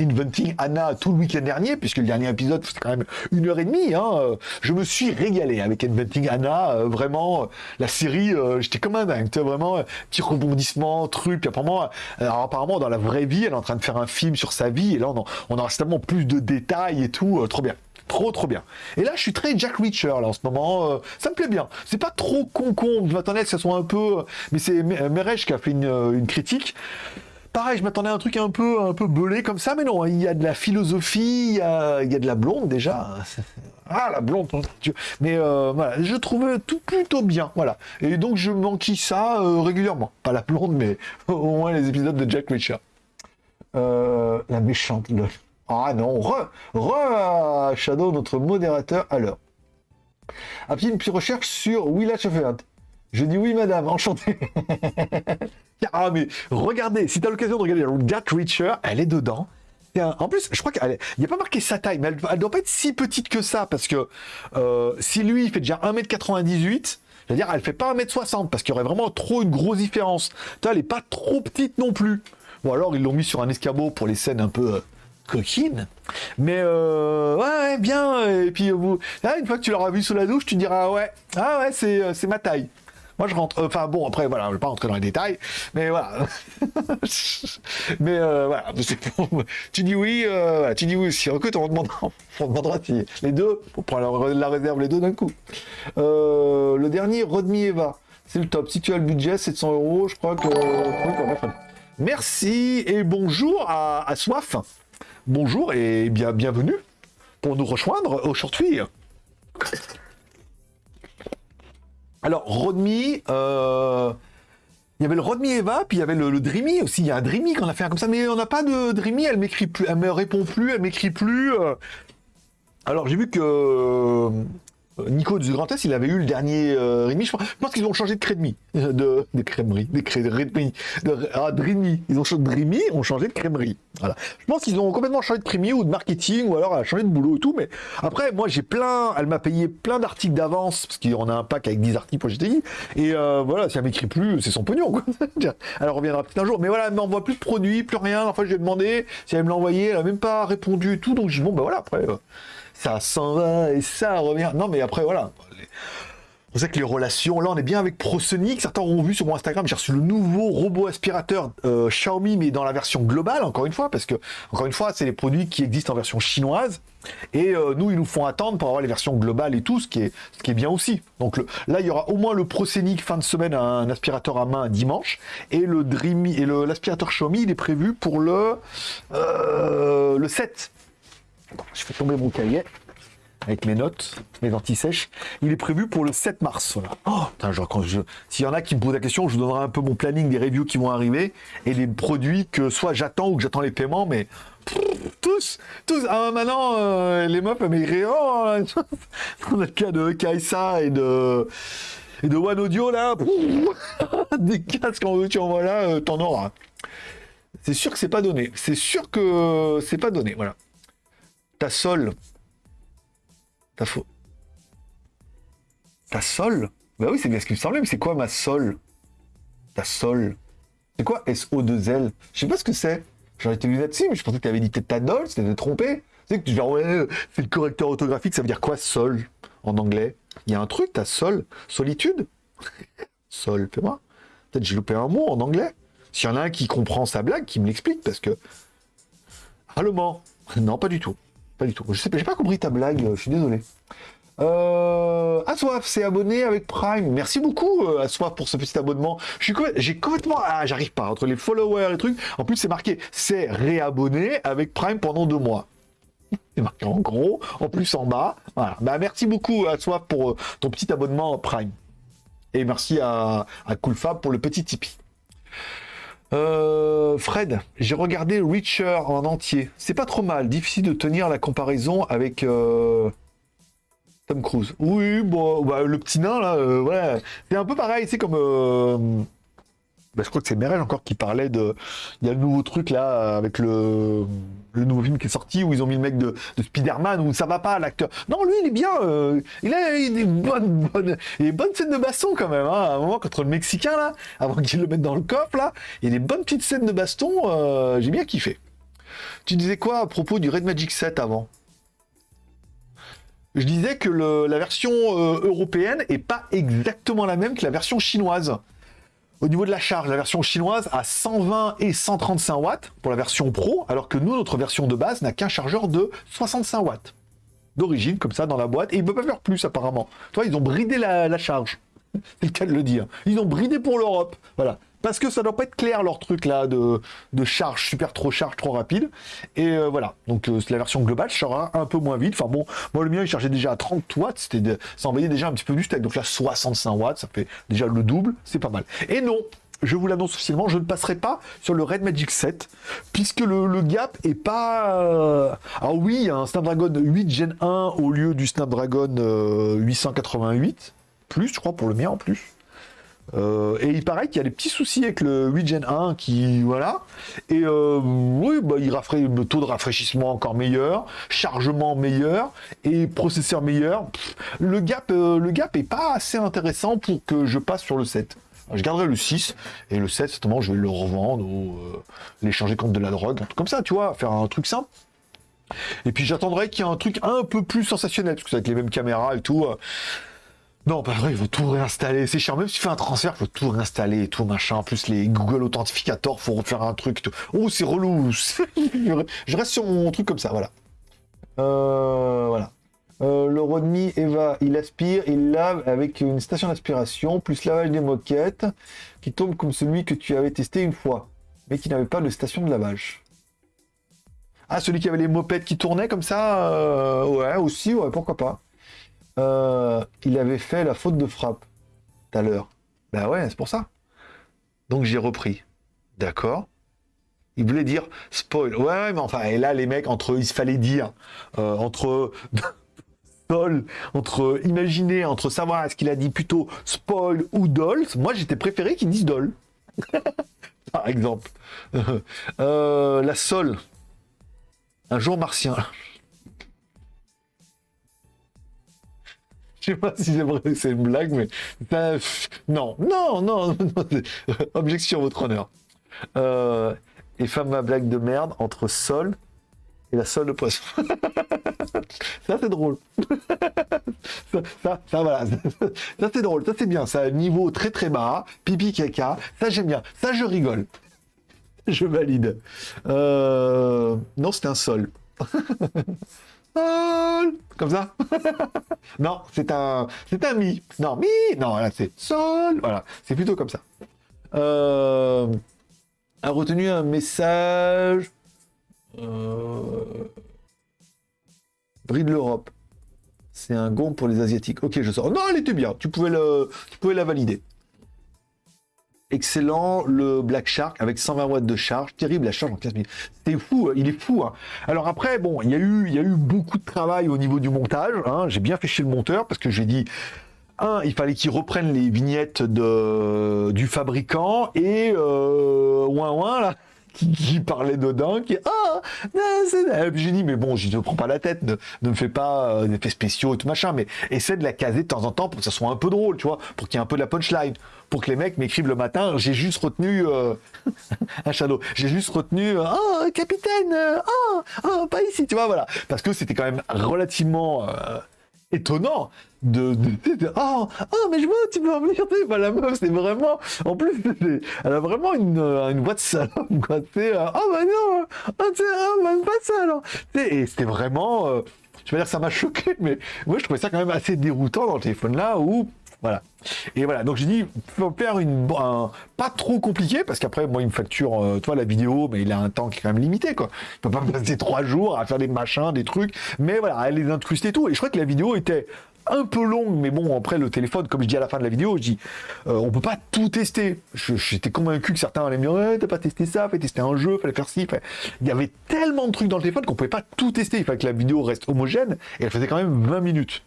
Inventing Anna tout le week-end dernier, puisque le dernier épisode, c'était quand même une heure et demie. Hein. Je me suis régalé avec Inventing Anna. vraiment, la série, j'étais comme un dingue. Vraiment, petit rebondissement, truc. Apparemment, alors, apparemment, dans la vraie vie, elle est en train de faire un film sur sa vie. Et là, on, on aura tellement plus de détails et tout. trop bien. Trop trop bien. Et là, je suis très Jack Reacher là en ce moment. Euh, ça me plaît bien. C'est pas trop con-con. Je m'attendais que ça soit un peu. Mais c'est Merej qui a fait euh, une, critique. Pareil, je m'attendais à un truc un peu, un peu belé comme ça, mais non, il y a de la philosophie, il y a, de la blonde déjà. [LAUGHS] Ah, la blonde, mais euh, voilà, je trouve tout plutôt bien, voilà. Et donc je manquis ça régulièrement. Pas la blonde, mais [LAUGHS] au moins les épisodes de Jack Reacher. la méchante. Ah non, re, re Shadow, notre modérateur. Alors, un petit, une petite recherche sur Willa Event. Je dis oui, madame, [LAUGHS] enchanté. ah, mais regardez, si tu as l'occasion de regarder Jack Reacher, elle est dedans. En plus, je crois qu'il n'y a pas marqué sa taille, mais elle, doit pas être si petite que ça, parce que euh, si lui, il fait déjà 1m98, c'est-à-dire elle fait pas 1m60, parce qu'il y aurait vraiment trop une grosse différence. Elle n'est pas trop petite non plus. Ou alors, ils l'ont mis sur un escabeau pour les scènes un peu... Euh, coquine. Mais euh, ouais, bien. Et puis vous, là, une fois que tu l'auras vu sous la douche, tu diras ouais, ah ouais, c'est, euh, c'est ma taille. Moi, je rentre. Enfin, bon, après, voilà, je vais pas rentrer dans les détails, mais voilà. [LAUGHS] mais [LAUGHS] euh, voilà, tu dis oui, euh, tu dis oui. Si recrute, on demandera, on demandera si les deux, pour prendre la, réserve les deux d'un coup. Euh, le dernier, Rodmi Eva, c'est le top. Si tu as le budget, 700 euros, je crois que. Merci et bonjour à Soif. Bonjour et bien, bienvenue pour nous rejoindre aujourd'hui. Alors, Rodmi, euh, il y avait le Rodmi Eva, puis il y avait le, Dreamy aussi. Il y a un Dreamy qu'on a fait comme ça, mais on n'a pas de Dreamy, elle m'écrit plus, elle me répond plus, elle m'écrit plus. Euh. Alors, j'ai vu que Nico du Grand Est, il avait eu le dernier euh, Rémi. Je pense, qu'ils ont changé de crédmi. De, de. Des crémeries. De, ah. Ils ont changé de Dreamy, ont changé de crèmerie. Voilà. Je pense qu'ils ont complètement changé de crémier ou de marketing, ou alors elle a changé de boulot et tout. Mais après, moi, j'ai plein. Elle m'a payé plein d'articles d'avance, parce qu'on a un pack avec 10 articles pour GTI. Et euh, voilà, si elle m'écrit plus, c'est son pognon, [LAUGHS] elle reviendra peut-être un jour. Mais voilà, elle m'envoie plus de produits, plus rien. Enfin, je lui ai demandé si elle me l'envoyait. Elle a même pas répondu et tout. Donc, je dis, bon, bah voilà, après. Euh, ça s'en va et ça revient. Non, mais après, voilà. On sait que les relations, là on est bien avec ProSonic, certains ont vu sur mon Instagram, j'ai reçu le nouveau robot aspirateur euh, Xiaomi, mais dans la version globale, encore une fois, parce que, encore une fois, c'est les produits qui existent en version chinoise, et euh, nous, ils nous font attendre pour avoir les versions globales et tout, ce qui est, ce qui est bien aussi. Donc là, il y aura au moins le ProSonic fin de semaine, un aspirateur à main dimanche, et le Dreamy, et l'aspirateur Xiaomi, il est prévu pour le, euh, le 7 je fais tomber mon cahier avec mes notes, mes anti-sèches. Il est prévu pour le 7 mars. Oh, s'il y en a qui me posent la question, je vous donnerai un peu mon planning des reviews qui vont arriver et les produits que soit j'attends ou que j'attends les paiements, mais tous, tous. Ah, maintenant, euh, les meufs, mais oh, dans [LAUGHS] le cas de Kaisa et de One Audio là, [LAUGHS] des casques en veux tu en voilà, euh, t'en auras. C'est sûr que c'est pas donné. C'est sûr que c'est pas donné. Voilà. Ta sol. Ta faux. Ta sol Bah oui, c'est bien ce qui me semblait, mais c'est quoi ma sol Ta sol. C'est quoi SO2L Je sais pas ce que c'est. J'aurais été lunettes dessus, mais je pensais que tu avais dit ta dol, c'était trompé. Tu sais que genre, ouais, c'est le correcteur orthographique, ça veut dire quoi sol en anglais? Il y a un truc, ta sol Solitude? [LAUGHS] Sol, fais-moi. Peut-être j'ai loupé un mot en anglais. S'il y en a un qui comprend sa blague, qui me l'explique, parce que. Allemand [LAUGHS] Non, pas du tout. Pas du tout. Je sais pas, j'ai pas compris ta blague, je suis désolé. Euh, c'est abonné avec Prime. Merci beaucoup euh, pour ce petit abonnement. J'ai complètement ah j'arrive pas entre les followers et trucs. En plus c'est marqué c'est réabonné avec Prime pendant deux mois. [LAUGHS] C'est marqué en gros, en plus en bas. Voilà. Bah merci beaucoup Aswaf pour euh, ton petit abonnement Prime. Et merci à, à Coolfab pour le petit Tipeee. Euh, Fred, j'ai regardé Reacher en entier. C'est pas trop mal. Difficile de tenir la comparaison avec euh, Tom Cruise. Oui, bon, bah, le petit nain là, euh, C'est un peu pareil. C'est comme bah, je crois que c'est Merel encore qui parlait de. Il y a le nouveau truc là avec le, le nouveau film qui est sorti où ils ont mis le mec de, de Spider-Man où ça va pas l'acteur. Non, lui il est bien. Euh, il a des bonnes, bonnes, scènes de baston quand même. Hein, à un moment contre le Mexicain là, avant qu'il le mette dans le coffre là, il y a des bonnes petites scènes de baston. Euh, j'ai bien kiffé. Tu disais quoi à propos du Red Magic 7 avant? Je disais que la version euh, européenne est pas exactement la même que la version chinoise. Au niveau de la charge, la version chinoise a 120 et 135 watts pour la version Pro, alors que nous, notre version de base n'a qu'un chargeur de 65 watts. D'origine, comme ça, dans la boîte, et ils ne peuvent pas faire plus, apparemment. Toi, ils ont bridé la, charge. [LAUGHS] C'est le cas de le dire. Ils ont bridé pour l'Europe. Voilà. Parce que ça doit pas être clair leur truc là de, de charge super trop charge trop rapide. Et euh, voilà, donc euh, la version globale sera un peu moins vite. Enfin bon, moi le mien il chargeait déjà à 30 watts, c'était ça envoyait déjà un petit peu du steak. Donc là 65 watts, ça fait déjà le double, c'est pas mal. Et non, je vous l'annonce officiellement, je ne passerai pas sur le Red Magic 7, puisque le, gap est pas... Euh, ah oui, un Snapdragon 8 Gen 1 au lieu du Snapdragon 888, plus je crois pour le mien en plus. Euh, et il paraît qu'il y a des petits soucis avec le 8 Gen 1 qui voilà. Et euh, oui bah, il rafraîchit le taux de rafraîchissement encore meilleur chargement meilleur et processeur meilleur. Le gap euh, le gap est pas assez intéressant pour que je passe sur le 7 je garderai le 6 et le 7 certainement je vais le revendre ou l'échanger contre de la drogue comme ça tu vois faire un truc simple. Et puis j'attendrai qu'il y ait un truc un peu plus sensationnel parce que c'est avec les mêmes caméras et tout Non, pas vrai, il faut tout réinstaller. C'est chiant. Même si tu fais un transfert, il faut tout réinstaller et tout, machin. Plus, les Google Authentificator, faut refaire un truc. Tout. Oh, c'est relou. [LAUGHS] Je reste sur mon truc comme ça, voilà. Euh, voilà. Euh, le Rodney Eva, il aspire, il lave avec une station d'aspiration, plus lavage des moquettes, qui tombe comme celui que tu avais testé une fois, mais qui n'avait pas de station de lavage. Ah, celui qui avait les mopettes qui tournaient comme ça euh, Ouais, aussi, ouais, pourquoi pas. Euh, il avait fait la faute de frappe tout à l'heure. Ben ouais, c'est pour ça. Donc j'ai repris. D'accord. Il voulait dire spoil. Ouais, mais enfin, et là, les mecs, entre il fallait dire, entre [LAUGHS] Dol, entre imaginer, entre savoir est-ce qu'il a dit plutôt spoil ou doll, moi j'étais préféré qu'il dise doll. [LAUGHS] Par exemple. [LAUGHS] Euh, la sol. Un jour martien. Je sais pas si c'est vrai c'est une blague, mais non, non, non, objection, votre honneur. Euh, et femme ma blague de merde entre sol et la seule de poisson. [LAUGHS] ça, c'est drôle. [LAUGHS] ça, ça, voilà. Ça, c'est drôle. Ça, c'est bien. Ça, niveau très, très bas. Pipi, caca. Ça, j'aime bien. Ça, je rigole. Je valide. Euh, non, c'était un sol. [LAUGHS] Comme ça [LAUGHS] Non, c'est un, c'est un mi. Non, mi. Non, là, c'est sol. Voilà. C'est plutôt comme ça. Euh, a retenu un message euh... Bride l'Europe. C'est un gond pour les Asiatiques. Ok, je sors. Non, elle était bien. Tu pouvais, le... tu pouvais la valider. Excellent, le Black Shark avec 120 watts de charge. Terrible la charge en 15 minutes. C'était fou, il est fou. Hein. Alors après, bon, il y, a eu, beaucoup de travail au niveau du montage. Hein. J'ai bien fait chez le monteur parce que j'ai dit un, il fallait qu'il reprenne les vignettes du fabricant et euh, ouin ouin là qui, parlait dedans, qui ah, j'ai dit mais bon, je ne prends pas la tête, ne, me fais pas euh, des effets spéciaux et tout machin, mais essaie de la caser de temps en temps pour que ça soit un peu drôle, tu vois, pour qu'il y ait un peu de la punchline, pour que les mecs m'écrivent le matin, j'ai juste retenu euh, [LAUGHS] un shadow, j'ai juste retenu oh capitaine, oh, oh pas ici, tu vois, voilà, parce que c'était quand même relativement étonnant de, de, oh, mais je vois tu peux venir bah, la meuf c'est vraiment en plus elle a vraiment une, euh, une voix salope tu oh bah non oh, oh bah pas ça alors et c'était vraiment euh, je veux dire ça m'a choqué mais moi je trouvais ça quand même assez déroutant dans le téléphone là où voilà. Et voilà, donc j'ai dit, faut faire une, pas trop compliqué, parce qu'après, moi, il me facture, euh, toi, la vidéo, mais il a un temps qui est quand même limité, quoi. Il peut pas passer trois jours à faire des machins, des trucs, mais voilà, à les incruster et tout. Et je crois que la vidéo était un peu longue, mais bon, après, le téléphone, comme je dis à la fin de la vidéo, je dis, euh, on peut pas tout tester. J'étais convaincu que certains allaient me dire, t'as pas testé ça, fallait tester un jeu, fallait faire ci. Il y avait tellement de trucs dans le téléphone qu'on pouvait pas tout tester. Il fallait que la vidéo reste homogène, et elle faisait quand même 20 minutes.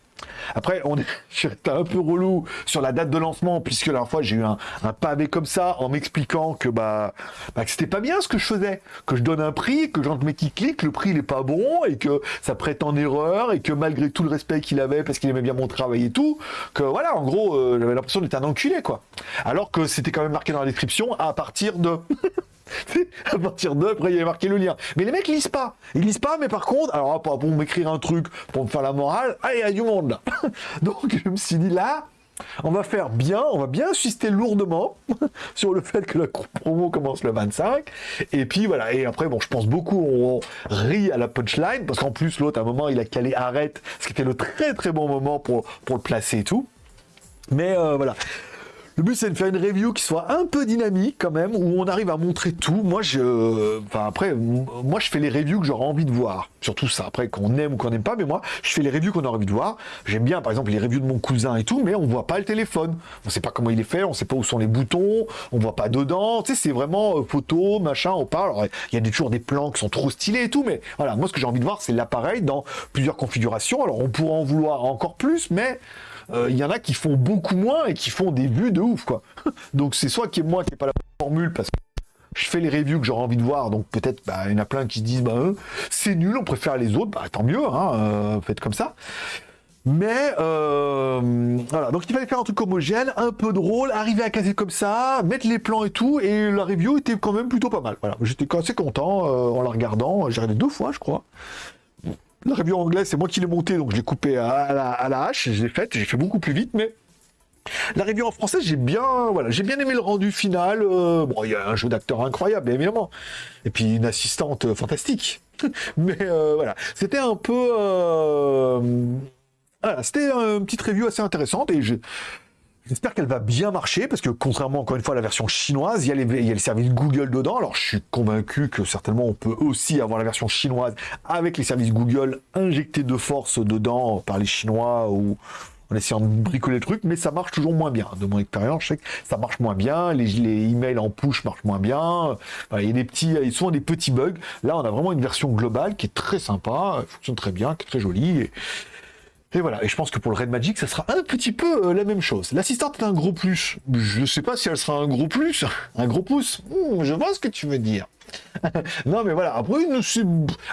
Après, on est, [LAUGHS] un peu relou sur la date de lancement, puisque la fois, j'ai eu un, pavé comme ça en m'expliquant que, bah, bah, c'était pas bien ce que je faisais. Que je donne un prix, que j'entre mes qui clics, le prix n'est pas bon, et que ça prête en erreur, et que malgré tout le respect qu'il avait, parce qu'il aimait bien mon travail et tout, que voilà, en gros, euh, j'avais l'impression d'être un enculé, quoi. Alors que c'était quand même marqué dans la description à partir de. [LAUGHS] à partir de, après il y avait marqué le lien. Mais les mecs lisent pas. Ils lisent pas, mais par contre, alors pour m'écrire un truc, pour me faire la morale, ah, il y a du monde là. [LAUGHS] Donc je me suis dit là, on va faire bien, on va bien insister lourdement [LAUGHS] sur le fait que la promo commence le 25. Et puis voilà, et après, bon, je pense beaucoup, on rit à la punchline, parce qu'en plus, l'autre, à un moment, il a calé arrête, ce qui était le très très bon moment pour, pour le placer et tout. Mais euh, voilà. Le but, c'est de faire une review qui soit un peu dynamique quand même, où on arrive à montrer tout. Moi, je, enfin après, moi, je fais les reviews que j'aurais envie de voir. Surtout ça. Après, qu'on aime ou qu'on n'aime pas, mais moi, je fais les reviews qu'on a envie de voir. J'aime bien, par exemple, les reviews de mon cousin et tout, mais on voit pas le téléphone. On sait pas comment il est fait, on sait pas où sont les boutons, on voit pas dedans. Tu sais, c'est vraiment euh, photo, machin, on parle. il y a toujours des plans qui sont trop stylés et tout, mais voilà, moi, ce que j'ai envie de voir, c'est l'appareil dans plusieurs configurations. Alors, on pourra en vouloir encore plus, mais euh, il y en a qui font beaucoup moins et qui font des vues de ouf, quoi. [LAUGHS] donc c'est soit qui est moi qui n'ai pas la formule parce que je fais les reviews que j'aurais envie de voir, donc peut-être bah, il y en a plein qui se disent bah, euh, c'est nul, on préfère les autres, bah tant mieux, hein, euh, faites comme ça. Mais voilà, donc il fallait faire un truc homogène, un peu drôle, arriver à caser comme ça, mettre les plans et tout, et la review était quand même plutôt pas mal. Voilà, j'étais assez content en la regardant, j'ai regardé deux fois, je crois. La review anglaise, c'est moi qui l'ai monté, donc je l'ai coupé à la, hache, je l'ai faite, j'ai fait beaucoup plus vite, mais La review en français, j'ai bien, voilà, j'ai bien aimé le rendu final. Euh, bon, il y a un jeu d'acteur incroyable, évidemment, et puis une assistante euh, fantastique. [LAUGHS] Mais euh, voilà, c'était un peu, voilà, c'était une petite review assez intéressante et je, J'espère qu'elle va bien marcher parce que contrairement encore une fois à la version chinoise, il y, a les, services Google dedans. Alors je suis convaincu que certainement on peut aussi avoir la version chinoise avec les services Google injectés de force dedans par les Chinois ou en essayant de bricoler le truc, mais ça marche toujours moins bien. De mon expérience, je sais que ça marche moins bien, les, emails en push marchent moins bien, il y a des petits, ils sont des petits bugs. Là, on a vraiment une version globale qui est très sympa, fonctionne très bien, qui est très jolie. Et voilà, et je pense que pour le Red Magic, ça sera un petit peu euh, la même chose. L'assistante est un gros plus. Je sais pas si elle sera un gros plus, un gros pouce. Hmm, je vois ce que tu veux dire. [LAUGHS] non, mais voilà. Après,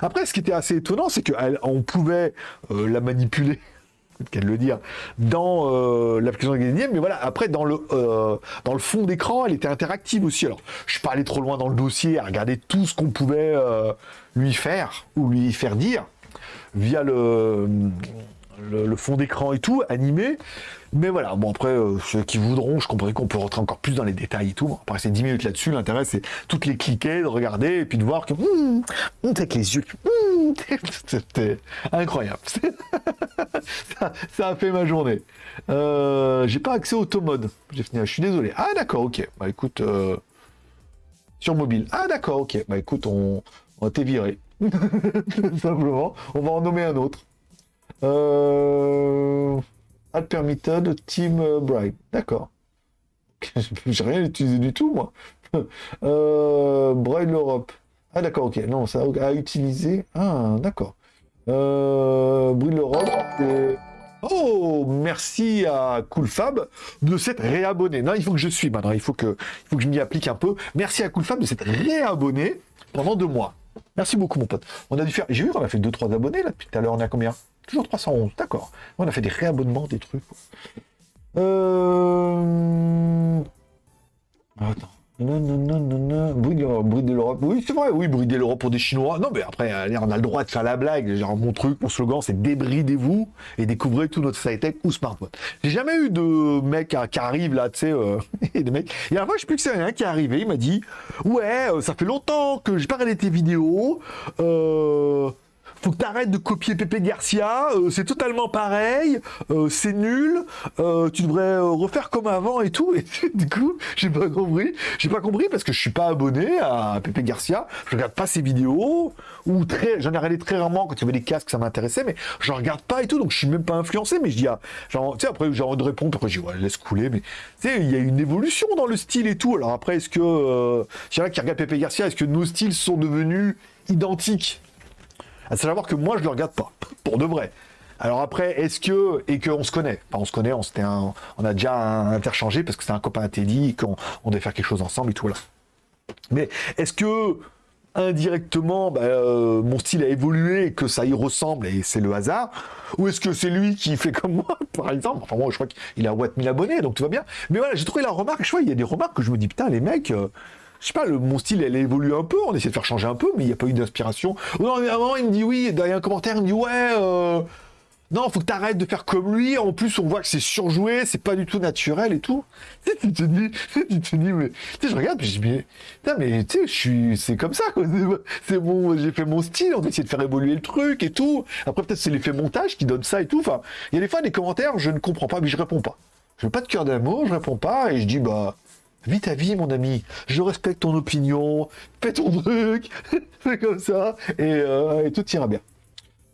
après, ce qui était assez étonnant, c'est qu'on pouvait euh, la manipuler [LAUGHS] qu'à le dire, dans euh, l'application de mais voilà, après, dans le, dans le fond d'écran, elle était interactive aussi. Alors, je suis pas allé trop loin dans le dossier à regarder tout ce qu'on pouvait lui faire ou lui faire dire via le, le, fond d'écran et tout, animé. Mais voilà, bon après, euh, ceux qui voudront, je comprends qu'on peut rentrer encore plus dans les détails et tout. Après, c'est 10 minutes là-dessus, l'intérêt c'est toutes les cliquer, de regarder, et puis de voir que... Hum, avec les yeux... Hum, [LAUGHS] c'était incroyable. [LAUGHS] ça, a fait ma journée. Euh, j'ai pas accès au automode. J'ai fini, je suis désolé. Ah d'accord, ok. Bah écoute... Euh, sur mobile. Ah d'accord, ok. Bah écoute, on, on va t'évirer. [LAUGHS] Simplement. On va en nommer un autre. Euh... Permitted Team Bright. D'accord. [LAUGHS] J'ai rien utilisé du tout, moi. [LAUGHS] euh... Braille Europe. Ah, d'accord, ok. Non, ça a utilisé. Ah, d'accord. Euh... Braille Europe. Oh, merci à CoolFab de s'être réabonné. Non, il faut que je suis maintenant. Il faut que, il faut que je m'y applique un peu. Merci à CoolFab de s'être réabonné pendant deux mois. Merci beaucoup, mon pote. On a dû faire. J'ai vu qu'on a fait 2-3 abonnés là depuis tout à l'heure. On est à combien? Toujours 311, d'accord. On a fait des réabonnements, des trucs. Euh... Attends. Non, non, non, non, non. Brider l'Europe. Oui, c'est vrai, oui, brider l'Europe pour des Chinois. Non, mais après, on a le droit de faire la blague. Genre, mon truc, mon slogan, c'est débridez-vous et découvrez tout notre sci-tech ou smartphone. J'ai jamais eu de mec qui arrive là, tu sais, euh, [LAUGHS] et des mecs. Et à la fois, je sais plus que c'est un qui est arrivé, il m'a dit Ouais, euh, ça fait longtemps que j'ai pas regardé tes vidéos. Euh faut que t'arrêtes de copier Pepe Garcia, euh, c'est totalement pareil, euh, c'est nul, euh, tu devrais refaire comme avant et tout. [LAUGHS] Et du coup, j'ai pas compris. J'ai pas compris parce que je suis pas abonné à Pepe Garcia, je regarde pas ses vidéos, ou très, j'en ai regardé très rarement quand il y avait des casques, ça m'intéressait, mais je regarde pas et tout, donc je suis même pas influencé, mais je dis, tu après j'ai envie de répondre, après je dis, ouais, laisse couler, mais tu sais, il y a une évolution dans le style et tout. Alors après, est-ce que, s'il y a qui regardent Pepe Garcia, est-ce que nos styles sont devenus identiques? À savoir que moi, je le regarde pas, pour de vrai. Alors après, est-ce que et qu'on se connaît? On se connaît, on un, on a déjà interchangé parce que c'est un copain à Teddy, qu'on on devait faire quelque chose ensemble et tout là. Mais est-ce que indirectement, bah, euh, mon style a évolué et que ça y ressemble et c'est le hasard? Ou est-ce que c'est lui qui fait comme moi, [LAUGHS] par exemple? Enfin moi, je crois qu'il a what 1000 abonnés, donc tout va bien. Mais voilà, j'ai trouvé la remarque. Je vois, il y a des remarques que je me dis putain, les mecs. Euh, je sais pas, le, mon style, elle évolue un peu, on essaie de faire changer un peu, mais il n'y a pas eu d'inspiration. Non, mais à un moment, il me dit oui, derrière un commentaire, il me dit ouais, euh, non, faut que t'arrêtes de faire comme lui. En plus, on voit que c'est surjoué, c'est pas du tout naturel et tout. [LAUGHS] Tu te dis, tu te dis, mais, tu sais, je regarde, puis je dis, mais, mais tu sais, je suis, c'est comme ça, quoi. [LAUGHS] C'est bon, j'ai fait mon style, on essaie de faire évoluer le truc et tout. Après, peut-être c'est l'effet montage qui donne ça et tout. Enfin, il y a des fois des commentaires, je ne comprends pas, mais je réponds pas. Je veux pas de cœur d'amour, je réponds pas et je dis, bah, Vis ta vie, mon ami. Je respecte ton opinion. Fais ton truc. [LAUGHS] Fais comme ça. Euh, et, tout ira bien.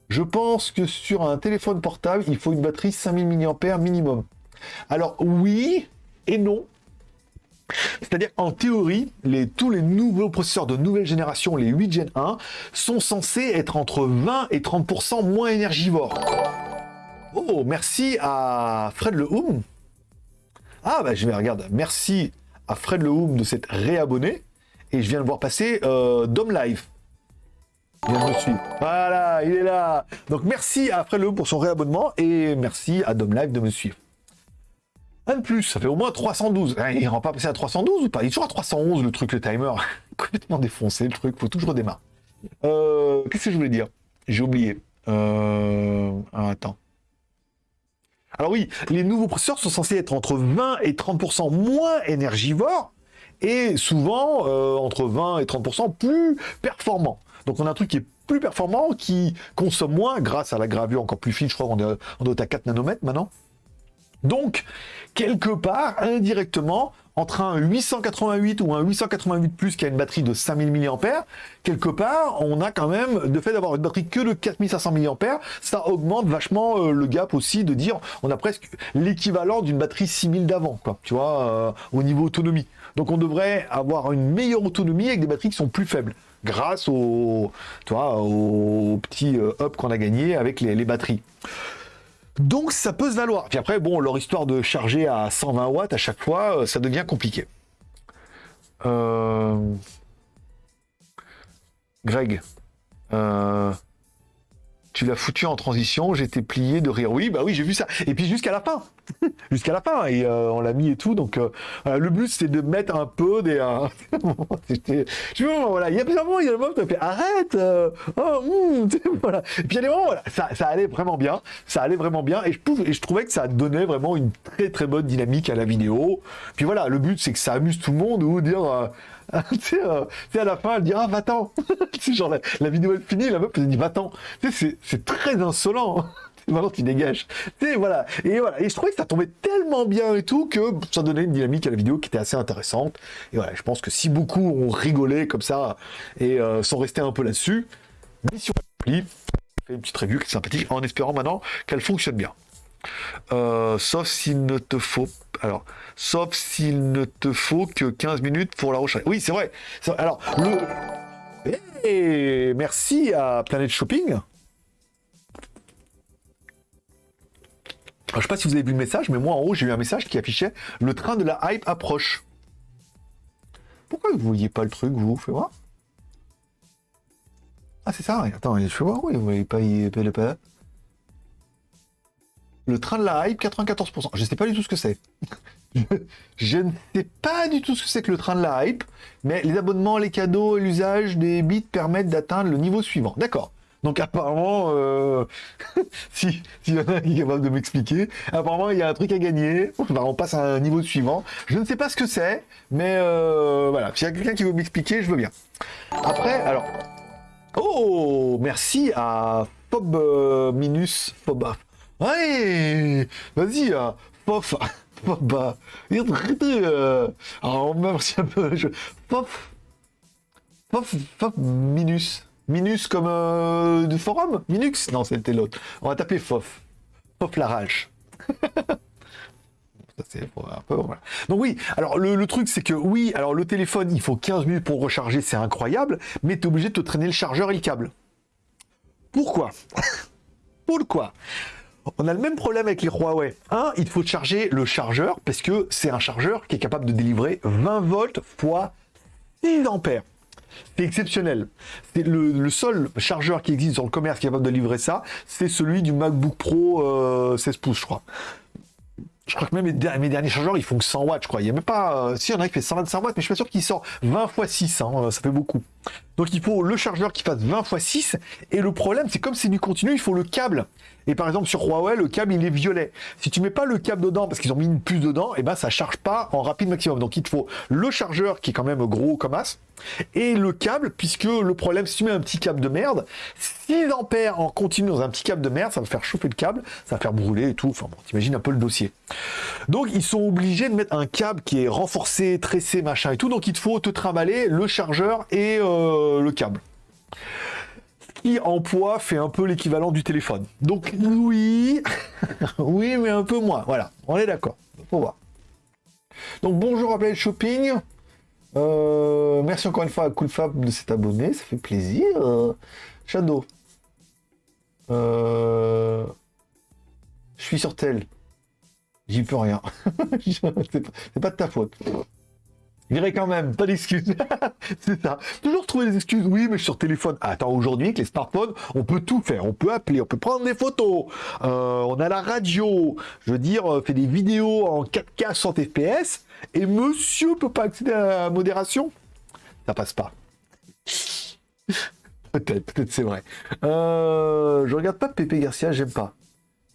Je pense que sur un téléphone portable, il faut une batterie 5000 mAh minimum. Alors oui et non. C'est-à-dire en théorie, tous les nouveaux processeurs de nouvelle génération, les 8 Gen 1, sont censés être entre 20 et 30% moins énergivores. Oh, merci à Fred Le Houm. Ah bah je vais regarder. Merci à Fred Lehoum de s'être réabonné. Et je viens de voir passer euh, Dom Live. Me suivre. Voilà, il est là. Donc merci à Fred Lehoum pour son réabonnement et merci à Dom Live de me suivre. Un de plus, ça fait au moins 312. Hein, il rend pas passer à 312 ou pas? Il est toujours à 311 le truc, le timer. [LAUGHS] Complètement défoncé le truc, faut toujours redémarrer. Euh, Qu'est-ce que je voulais dire? J'ai oublié. Euh... attends. Alors oui, les nouveaux processeurs sont censés être entre 20 et 30% moins énergivores et souvent euh, entre 20 et 30% plus performants. Donc on a un truc qui est plus performant, qui consomme moins grâce à la gravure encore plus fine, je crois qu'on est, on à 4 nanomètres maintenant. Donc, quelque part, indirectement, entre un 888 ou un 888 Plus qui a une batterie de 5000 mAh, quelque part, on a quand même, de fait d'avoir une batterie que de 4500 mAh, ça augmente vachement euh, le gap aussi de dire, on a presque l'équivalent d'une batterie 6000 d'avant, quoi, tu vois, euh, au niveau autonomie. Donc on devrait avoir une meilleure autonomie avec des batteries qui sont plus faibles grâce au, tu au petit euh, up qu'on a gagné avec les batteries. Donc ça peut se valoir. Puis après, bon, leur histoire de charger à 120 watts à chaque fois, euh, ça devient compliqué. Euh, Greg, euh, tu l'as foutu en transition, j'étais plié de rire. Oui, bah oui, j'ai vu ça. Et puis jusqu'à la fin, [LAUGHS] jusqu'à la fin, et euh, on l'a mis et tout. Donc euh, le but c'est de mettre un peu des. Euh, [LAUGHS] je vois, voilà, il y a plusieurs moments, il y a le moment où tu fait arrête. oh, hmm, [LAUGHS] voilà. Et puis il y a des moments, voilà, ça, ça, allait vraiment bien, ça allait vraiment bien, et je, et je trouvais que ça donnait vraiment une très très bonne dynamique à la vidéo. Puis voilà, le but c'est que ça amuse tout le monde ou dire [LAUGHS] tu sais, euh, à la fin, elle dit Ah, va-t'en [LAUGHS] genre, la, vidéo est finie, la meuf, elle dit Va-t'en c'est très insolent [LAUGHS] Maintenant, tu dégages. Tu voilà. Et voilà. Et je trouvais que ça tombait tellement bien et tout que ça donnait une dynamique à la vidéo qui était assez intéressante. Et voilà, je pense que si beaucoup ont rigolé comme ça et euh, sont restés un peu là-dessus, mission accomplie. Fait une petite review qui est sympathique en espérant maintenant qu'elle fonctionne bien. Euh, sauf s'il ne te faut alors, sauf s'il ne te faut que 15 minutes pour la recharger. Oui, c'est vrai. Alors, le... Et merci à Planet Shopping. Alors, je sais pas si vous avez vu le message, mais moi en haut j'ai eu un message qui affichait le train de la hype approche. Pourquoi vous voyez pas le truc, vous? Fais voir. Ah, c'est ça. Attends, je fais voir. Oui, vous voyez pas, pas. Le train de la hype, 94%. Je ne sais pas du tout ce que c'est. [LAUGHS] je ne sais pas du tout ce que c'est que le train de la hype, mais les abonnements, les cadeaux et l'usage des bits permettent d'atteindre le niveau suivant. D'accord. Donc apparemment, euh, [LAUGHS] si s'il y a qui est capable de m'expliquer, apparemment il y a un truc à gagner. on passe à un niveau suivant. Je ne sais pas ce que c'est, mais euh, voilà. S'il y a quelqu'un qui veut m'expliquer, je veux bien. Après, alors, oh, merci à Fob euh, Minus, Fob, Ouais, vas-y, euh, pof, [LAUGHS] bah, euh, alors merci un peu, je, pof, pof, pof, minus, minus comme euh, du forum, Minux, non c'était l'autre, on va taper fof, fof la rage. [LAUGHS] Donc oui, alors le, le truc c'est que oui, alors le téléphone il faut 15 minutes pour recharger, c'est incroyable, mais tu es obligé de te traîner le chargeur et le câble. Pourquoi? [LAUGHS] Pourquoi? On a le même problème avec les Huawei. Un, il faut charger le chargeur parce que c'est un chargeur qui est capable de délivrer 20 volts fois 6 ampères. C'est exceptionnel. C'est le, seul chargeur qui existe dans le commerce qui est capable de livrer ça, c'est celui du MacBook Pro 16 euh, pouces, je crois. Je crois que même mes, derniers chargeurs, ils font que 100 watts, je crois. Il y a même pas... Euh, si, il y en a qui fait 125 watts, mais je suis pas sûr qu'il sort 20 x 6, hein, ça fait beaucoup. Donc il faut le chargeur qui fasse 20 x 6, et le problème, c'est comme c'est du continu, il faut le câble. Et par exemple, sur Huawei, le câble, il est violet. Si tu mets pas le câble dedans, parce qu'ils ont mis une puce dedans, et eh ben ça charge pas en rapide maximum. Donc il te faut le chargeur qui est quand même gros comme as, et le câble, puisque le problème, si tu mets un petit câble de merde, 6 ampères en continu dans un petit câble de merde, ça va faire chauffer le câble, ça va faire brûler et tout. Enfin bon, t'imagines un peu le dossier. Donc ils sont obligés de mettre un câble qui est renforcé, tressé, machin et tout. Donc il te faut te trimballer le chargeur et euh, le câble qui en poids fait un peu l'équivalent du téléphone. Donc oui, [LAUGHS] oui, mais un peu moins. Voilà, on est d'accord. Faut voir. Donc bonjour à Play Shopping. Euh, merci encore une fois à Coolfab de s'être abonné, ça fait plaisir. Shadow. Euh, je suis sur tel. J'y peux rien. [LAUGHS] c'est pas de ta faute. J'irai quand même, pas d'excuses. [LAUGHS] c'est ça. Toujours trouver des excuses. Oui, mais sur téléphone. attends, aujourd'hui, avec les smartphones, on peut tout faire. On peut appeler, on peut prendre des photos. Euh, on a la radio. Je veux dire, euh, fait des vidéos en 4K 100 FPS. Et monsieur peut pas accéder à la modération? Ça passe pas. [LAUGHS] peut-être, peut-être c'est vrai. Euh, je regarde pas Pépé Garcia, j'aime pas.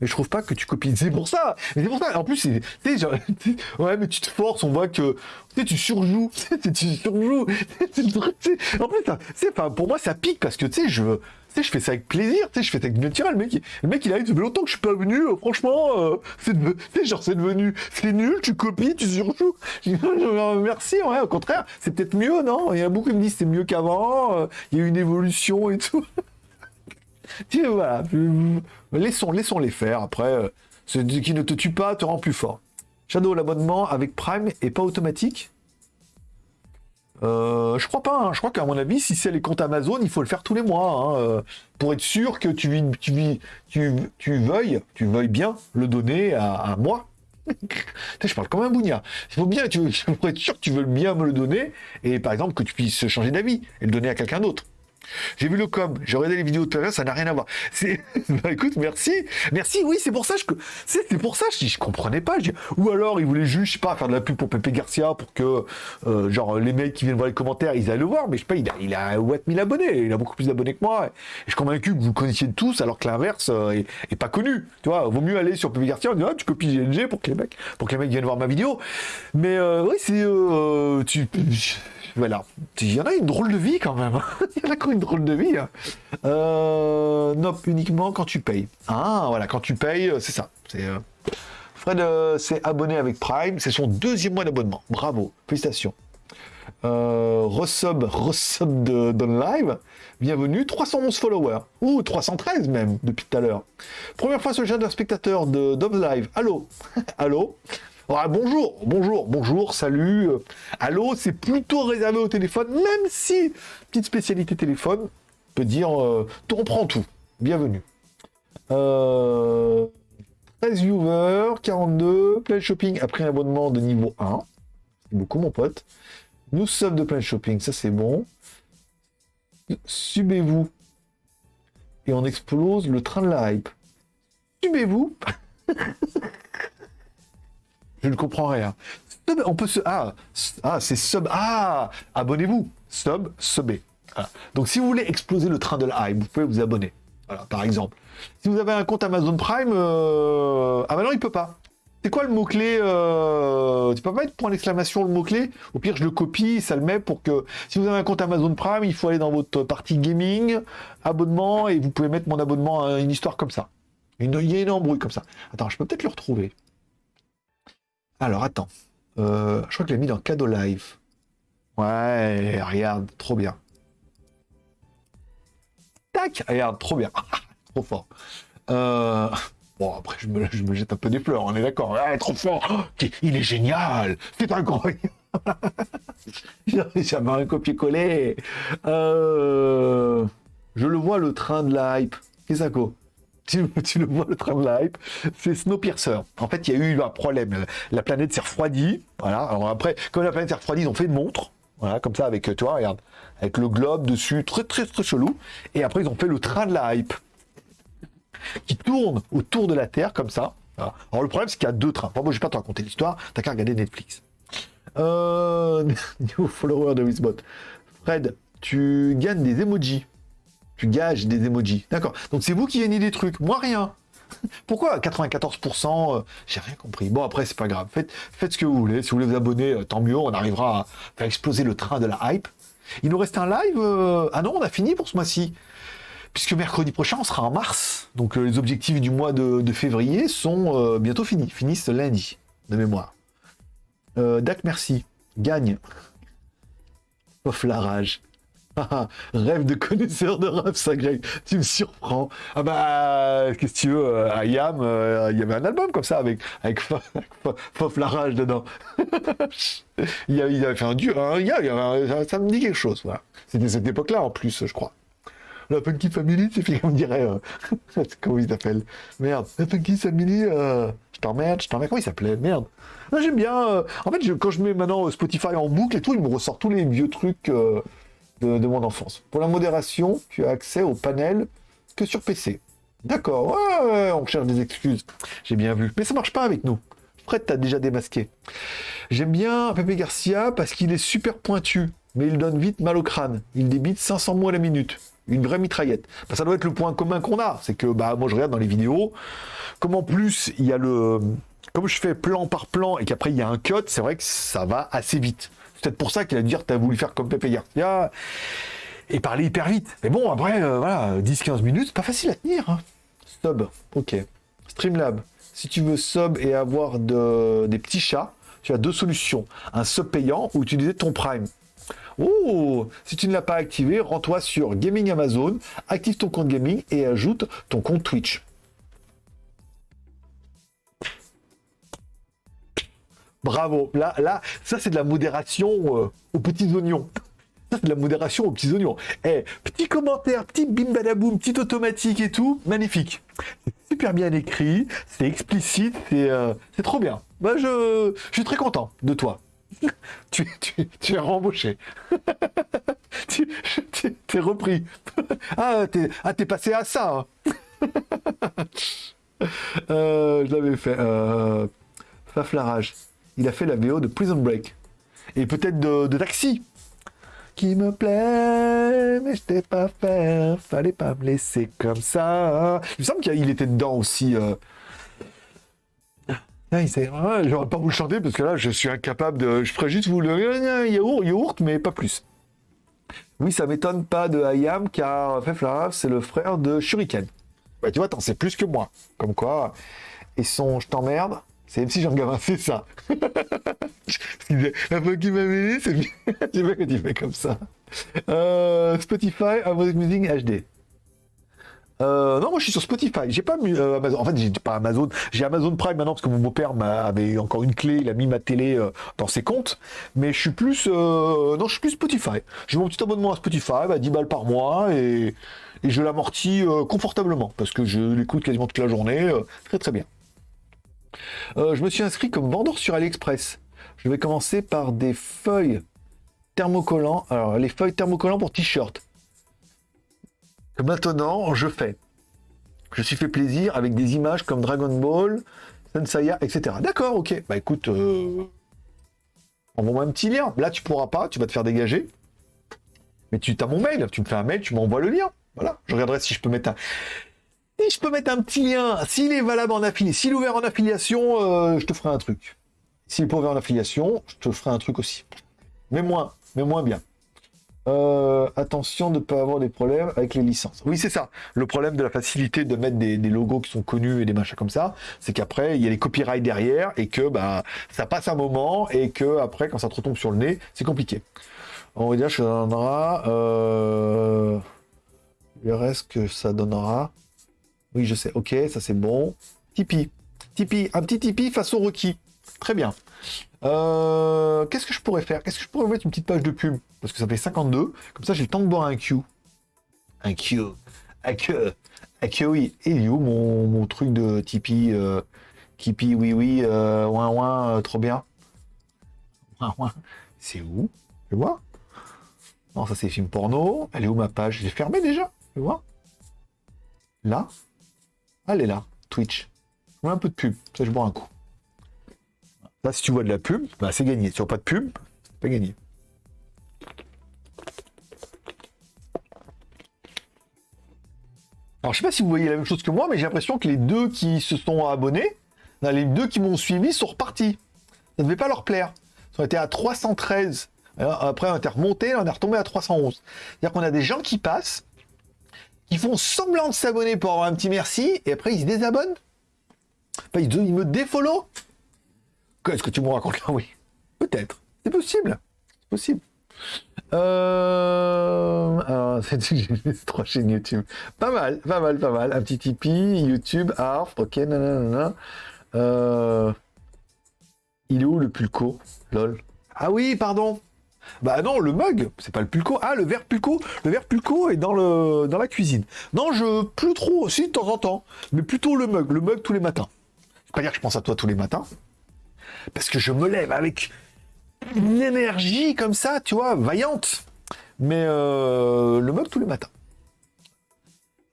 Mais je trouve pas que tu copies. C'est pour ça. Mais c'est pour ça. En plus, c'est, [LAUGHS] ouais, mais tu te forces. On voit que, tu tu surjoues. [LAUGHS] tu surjoues. [LAUGHS] en plus, c'est, enfin, pour moi, ça pique parce que, tu sais, je, tu sais, je fais ça avec plaisir. Tu sais, je fais ça avec naturel. Le mec, le mec, il a dit, ça fait longtemps que je suis pas venu. Euh, franchement, euh, c'est, genre, c'est devenu, c'est nul. Tu copies, tu surjoues. Merci. Ouais, au contraire, c'est peut-être mieux, non? Il y a beaucoup qui me disent c'est mieux qu'avant. Euh, il y a eu une évolution et tout. [LAUGHS] voilà, laissons, laissons les faire. Après, euh, ce qui ne te tue pas te rend plus fort. Shadow, l'abonnement avec Prime est pas automatique euh, je crois pas, hein. je crois qu'à mon avis, si c'est les comptes Amazon, il faut le faire tous les mois, hein, euh, pour être sûr que tu, veuilles, bien le donner à, moi. [LAUGHS] je parle comme un bougnat. Il faut bien, [LAUGHS] être sûr que tu veux bien me le donner, et par exemple que tu puisses changer d'avis et le donner à quelqu'un d'autre. J'ai vu le com, j'ai regardé les vidéos tout ça n'a rien à voir. [LAUGHS] Bah, écoute, merci, merci, oui, c'est pour ça, je, c'est, pour ça, je, je comprenais pas. ou alors, il voulait juste, je sais pas, faire de la pub pour Pepe Garcia pour que, euh, genre, les mecs qui viennent voir les commentaires, ils aillent le voir, mais je sais pas, il a, il a 1000 abonnés, il a beaucoup plus d'abonnés que moi. Et je suis convaincu que vous connaissiez tous, alors que l'inverse euh, est, pas connu. Tu vois, vaut mieux aller sur Pepe Garcia en disant, ah, tu copies GNG pour que les mecs, pour que les mecs viennent voir ma vidéo. Mais, euh, oui, c'est, tu, voilà. Il y en a une drôle de vie quand même. [LAUGHS] Il y en a quand une drôle de vie. Hein. Euh, non, uniquement quand tu payes. Ah, voilà, quand tu payes, c'est ça. C'est, euh, Fred euh, s'est abonné avec Prime. C'est son deuxième mois d'abonnement. Bravo. Félicitations. Euh, resub, resub de, de live. Bienvenue, 311 followers. Ou 313 même, depuis tout à l'heure. Première fois sur le chat d'un spectateur de Dove Live. Allô? [LAUGHS] Allô? Ah, bonjour, bonjour, bonjour, salut. allô, c'est plutôt réservé au téléphone, même si, petite spécialité téléphone, peut dire, euh, on prend tout. Bienvenue. Euh, 13 viewers, 42, plein shopping après un abonnement de niveau 1. C'est beaucoup, mon pote. Nous sommes de plein shopping, ça c'est bon. Subez-vous. Et on explose le train de la hype. Subez-vous. [LAUGHS] Je ne comprends rien. On peut se... Ah, ah c'est sub... Ah Abonnez-vous. Sub, subé. Donc si vous voulez exploser le train de la hype, vous pouvez vous abonner. Voilà, par exemple. Si vous avez un compte Amazon Prime... Euh... Ah bah non, il peut pas. C'est quoi le mot-clé euh... Tu peux pas mettre point d'exclamation le mot-clé? Au pire, je le copie, ça le met pour que... Si vous avez un compte Amazon Prime, il faut aller dans votre partie gaming, abonnement, et vous pouvez mettre mon abonnement à une histoire comme ça. il y a une embrouille comme ça. Attends, je peux peut-être le retrouver. Alors, attends. Euh, je crois que je l'ai mis dans cadeau live. Ouais, regarde, trop bien. Tac, regarde, trop bien. [LAUGHS] trop fort. Euh, bon, après, je me, jette un peu des fleurs, on est d'accord. trop fort. [GASPS] Il est génial. C'est incroyable. [LAUGHS] J'avais un copier-coller. Euh, je le vois, le train de la hype. Qu'est-ce que tu, le vois, le train de la hype, c'est Snowpiercer. En fait, il y a eu un problème. La planète s'est refroidie. Voilà. Alors après, comme la planète s'est refroidie, ils ont fait une montre. Voilà, comme ça, avec, toi, regarde, avec le globe dessus, très, très, très chelou. Et après, ils ont fait le train de la hype qui tourne autour de la Terre, comme ça. Alors, le problème, c'est qu'il y a deux trains. Bon, moi, je vais pas te raconter l'histoire, t'as qu'à regarder Netflix. Euh... [LAUGHS] New follower de Wisbot. Fred, tu gagnes des emojis tu gages des emojis. D'accord. Donc c'est vous qui gagnez des trucs, moi rien. [LAUGHS] Pourquoi 94% euh, J'ai rien compris. Bon, après, c'est pas grave. Faites, faites ce que vous voulez. Si vous voulez vous abonner, euh, tant mieux. On arrivera à faire exploser le train de la hype. Il nous reste un live. Euh, ah non, on a fini pour ce mois-ci. Puisque mercredi prochain, on sera en mars. Donc les objectifs du mois de, février sont bientôt finis. Finissent lundi, de mémoire. Dac, merci. Gagne. Sauf la rage. Rêve de connaisseur de rap, ça, Greg. Tu me surprends. Ah bah, qu'est-ce que tu veux euh, À Yam, euh, il y avait un album comme ça avec, avec, Fof la rage dedans. [LAUGHS] il, avait fait un dieu, un gars, ça me dit quelque chose. Voilà. C'était cette époque-là en plus, je crois. La Funky Family, c'est comme dirait. Euh... [LAUGHS] comment il s'appelle Merde. La Funky Family, euh... je t'emmerde, je t'emmerde. Comment il s'appelait Merde. J'aime bien. Euh, en fait, quand je mets maintenant Spotify en boucle et tout, il me ressort tous les vieux trucs de, mon enfance. Pour la modération, tu as accès au panel que sur PC. D'accord, on cherche des excuses. J'ai bien vu. Mais ça marche pas avec nous. Fred t'as déjà démasqué. J'aime bien Pepe Garcia parce qu'il est super pointu, mais il donne vite mal au crâne. Il débite 500 mots à la minute. une vraie mitraillette. Bah, ça doit être le point commun qu'on a, c'est que bah moi je regarde dans les vidéos, comme en plus il y a le, comme je fais plan par plan et qu'après il y a un cut, c'est vrai que ça va assez vite. C'est peut-être pour ça qu'il a dû dire t'as voulu faire comme Pepe Garcia et parler hyper vite. Mais bon après euh, voilà 10-15 minutes, c'est pas facile à tenir. Hein. Sub, ok. Streamlab, si tu veux sub et avoir des petits chats, tu as deux solutions. Un sub payant ou utiliser ton Prime. Oh Si tu ne l'as pas activé, rends-toi sur Gaming Amazon, active ton compte gaming et ajoute ton compte Twitch. Bravo. Là, là, ça c'est de la modération euh, aux petits oignons. Ça c'est de la modération aux petits oignons. Eh, petit commentaire, petit bim badaboum, petit automatique et tout, magnifique. Super bien écrit, c'est explicite, c'est euh, trop bien. Je, suis très content de toi. [LAUGHS] tu, es rembauché. [LAUGHS] tu es repris. [LAUGHS] ah, t'es ah, passé à ça. Hein. Euh, je l'avais fait. Faflarage. Il a fait la VO de Prison Break. Et peut-être de, Taxi. Qui me plaît, mais je t'ai pas fait. Fallait pas me laisser comme ça. Il me semble qu'il était dedans aussi. Euh, ah, j'aurais pas vous le chanter parce que là, je suis incapable de. Je ferais juste vous le yaourt, yaourt mais pas plus. Oui, ça m'étonne pas de Hayam car c'est le frère de Shuriken. Bah, tu vois, t'en sais plus que moi. Comme quoi. Et son je t'emmerde, c'est MC Jean Gavin, c'est ça. La fois qu'il m'a mêlé, c'est bien. [LAUGHS] tu vois que tu fais comme ça. Euh, Spotify, Amazon Music HD. Euh, non, moi je suis sur Spotify. J'ai pas euh, Amazon. En fait, j'ai pas Amazon. J'ai Amazon Prime maintenant parce que mon beau-père avait encore une clé. Il a mis ma télé euh, dans ses comptes. Mais je suis plus. non, je suis plus Spotify. J'ai mon petit abonnement à Spotify, à 10 balles par mois et je l'amortis confortablement parce que je l'écoute quasiment toute la journée. très très bien. Je me suis inscrit comme vendeur sur AliExpress. Je vais commencer par des feuilles thermocollants. Alors, les feuilles thermocollants pour t-shirt maintenant, je fais. Je suis fait plaisir avec des images comme Dragon Ball, Sensaya, etc. D'accord, ok. Bah écoute, euh... envoie-moi un petit lien. Là, tu pourras pas, tu vas te faire dégager. Mais tu as mon mail, tu me fais un mail, tu m'envoies le lien. Voilà, je regarderai si je peux mettre un... Si je peux mettre un petit lien, s'il est valable en affiliation, s'il est ouvert en affiliation, euh, je te ferai un truc. S'il est pas ouvert en affiliation, je te ferai un truc aussi. Mais moins, mais moins bien. Euh, attention de ne pas avoir des problèmes avec les licences. Oui, c'est ça. Le problème de la facilité de mettre des, logos qui sont connus et des machins comme ça, c'est qu'après, il y a les copyrights derrière et que bah, ça passe un moment et que après, quand ça te retombe sur le nez, c'est compliqué. On va dire que ça donnera... Euh, le reste que ça donnera... Oui, je sais. Ok, ça c'est bon. Tipeee. Tipeee. Un petit Tipeee façon requis. Très bien. Euh, qu'est-ce que je pourrais faire? Est-ce que je pourrais mettre une petite page de pub? Parce que ça fait 52. Comme ça, j'ai le temps de boire un Q. Un Q. Un Q. Un Q, oui. Et il où mon, truc de Tipeee euh, Tipeee, oui, oui. Euh, ouin, ouin, euh, trop bien. C'est où? Je vois. Non, ça c'est film porno. Elle est où ma page? J'ai fermé déjà. Tu vois Là Elle est là. Twitch. Je un peu de pub. Ça, je bois un coup. Là, si tu vois de la pub, bah, c'est gagné. Si tu vois pas de pub, c'est pas gagné. Alors, je sais pas si vous voyez la même chose que moi, mais j'ai l'impression que les deux qui se sont abonnés, les deux qui m'ont suivi sont repartis. Ça ne devait pas leur plaire. Ils ont été à 313. après, on été remonté, on est retombé à 311. C'est-à-dire qu'on a des gens qui passent, qui font semblant de s'abonner pour avoir un petit merci, et après ils se désabonnent. ils me défollow. Qu'est-ce que tu me racontes là? [LAUGHS] Oui. Peut-être. C'est possible. C'est possible. Euh... Alors, [LAUGHS] c'est trois chaînes YouTube. Pas mal, pas mal, pas mal. Un petit Tipeee, YouTube, ARF, ok, nanana. Euh... Il est où le pulco? Lol. Ah oui, pardon. Bah non, le mug, c'est pas le pulco. Ah, le verre pulco. Le verre pulco est dans, le, dans la cuisine. Non, je plus trop, aussi de temps en temps. Mais plutôt le mug. Le mug tous les matins. Je pas dire que je pense à toi tous les matins parce que je me lève avec une énergie comme ça, tu vois, vaillante. Mais euh, le mug tous les matins.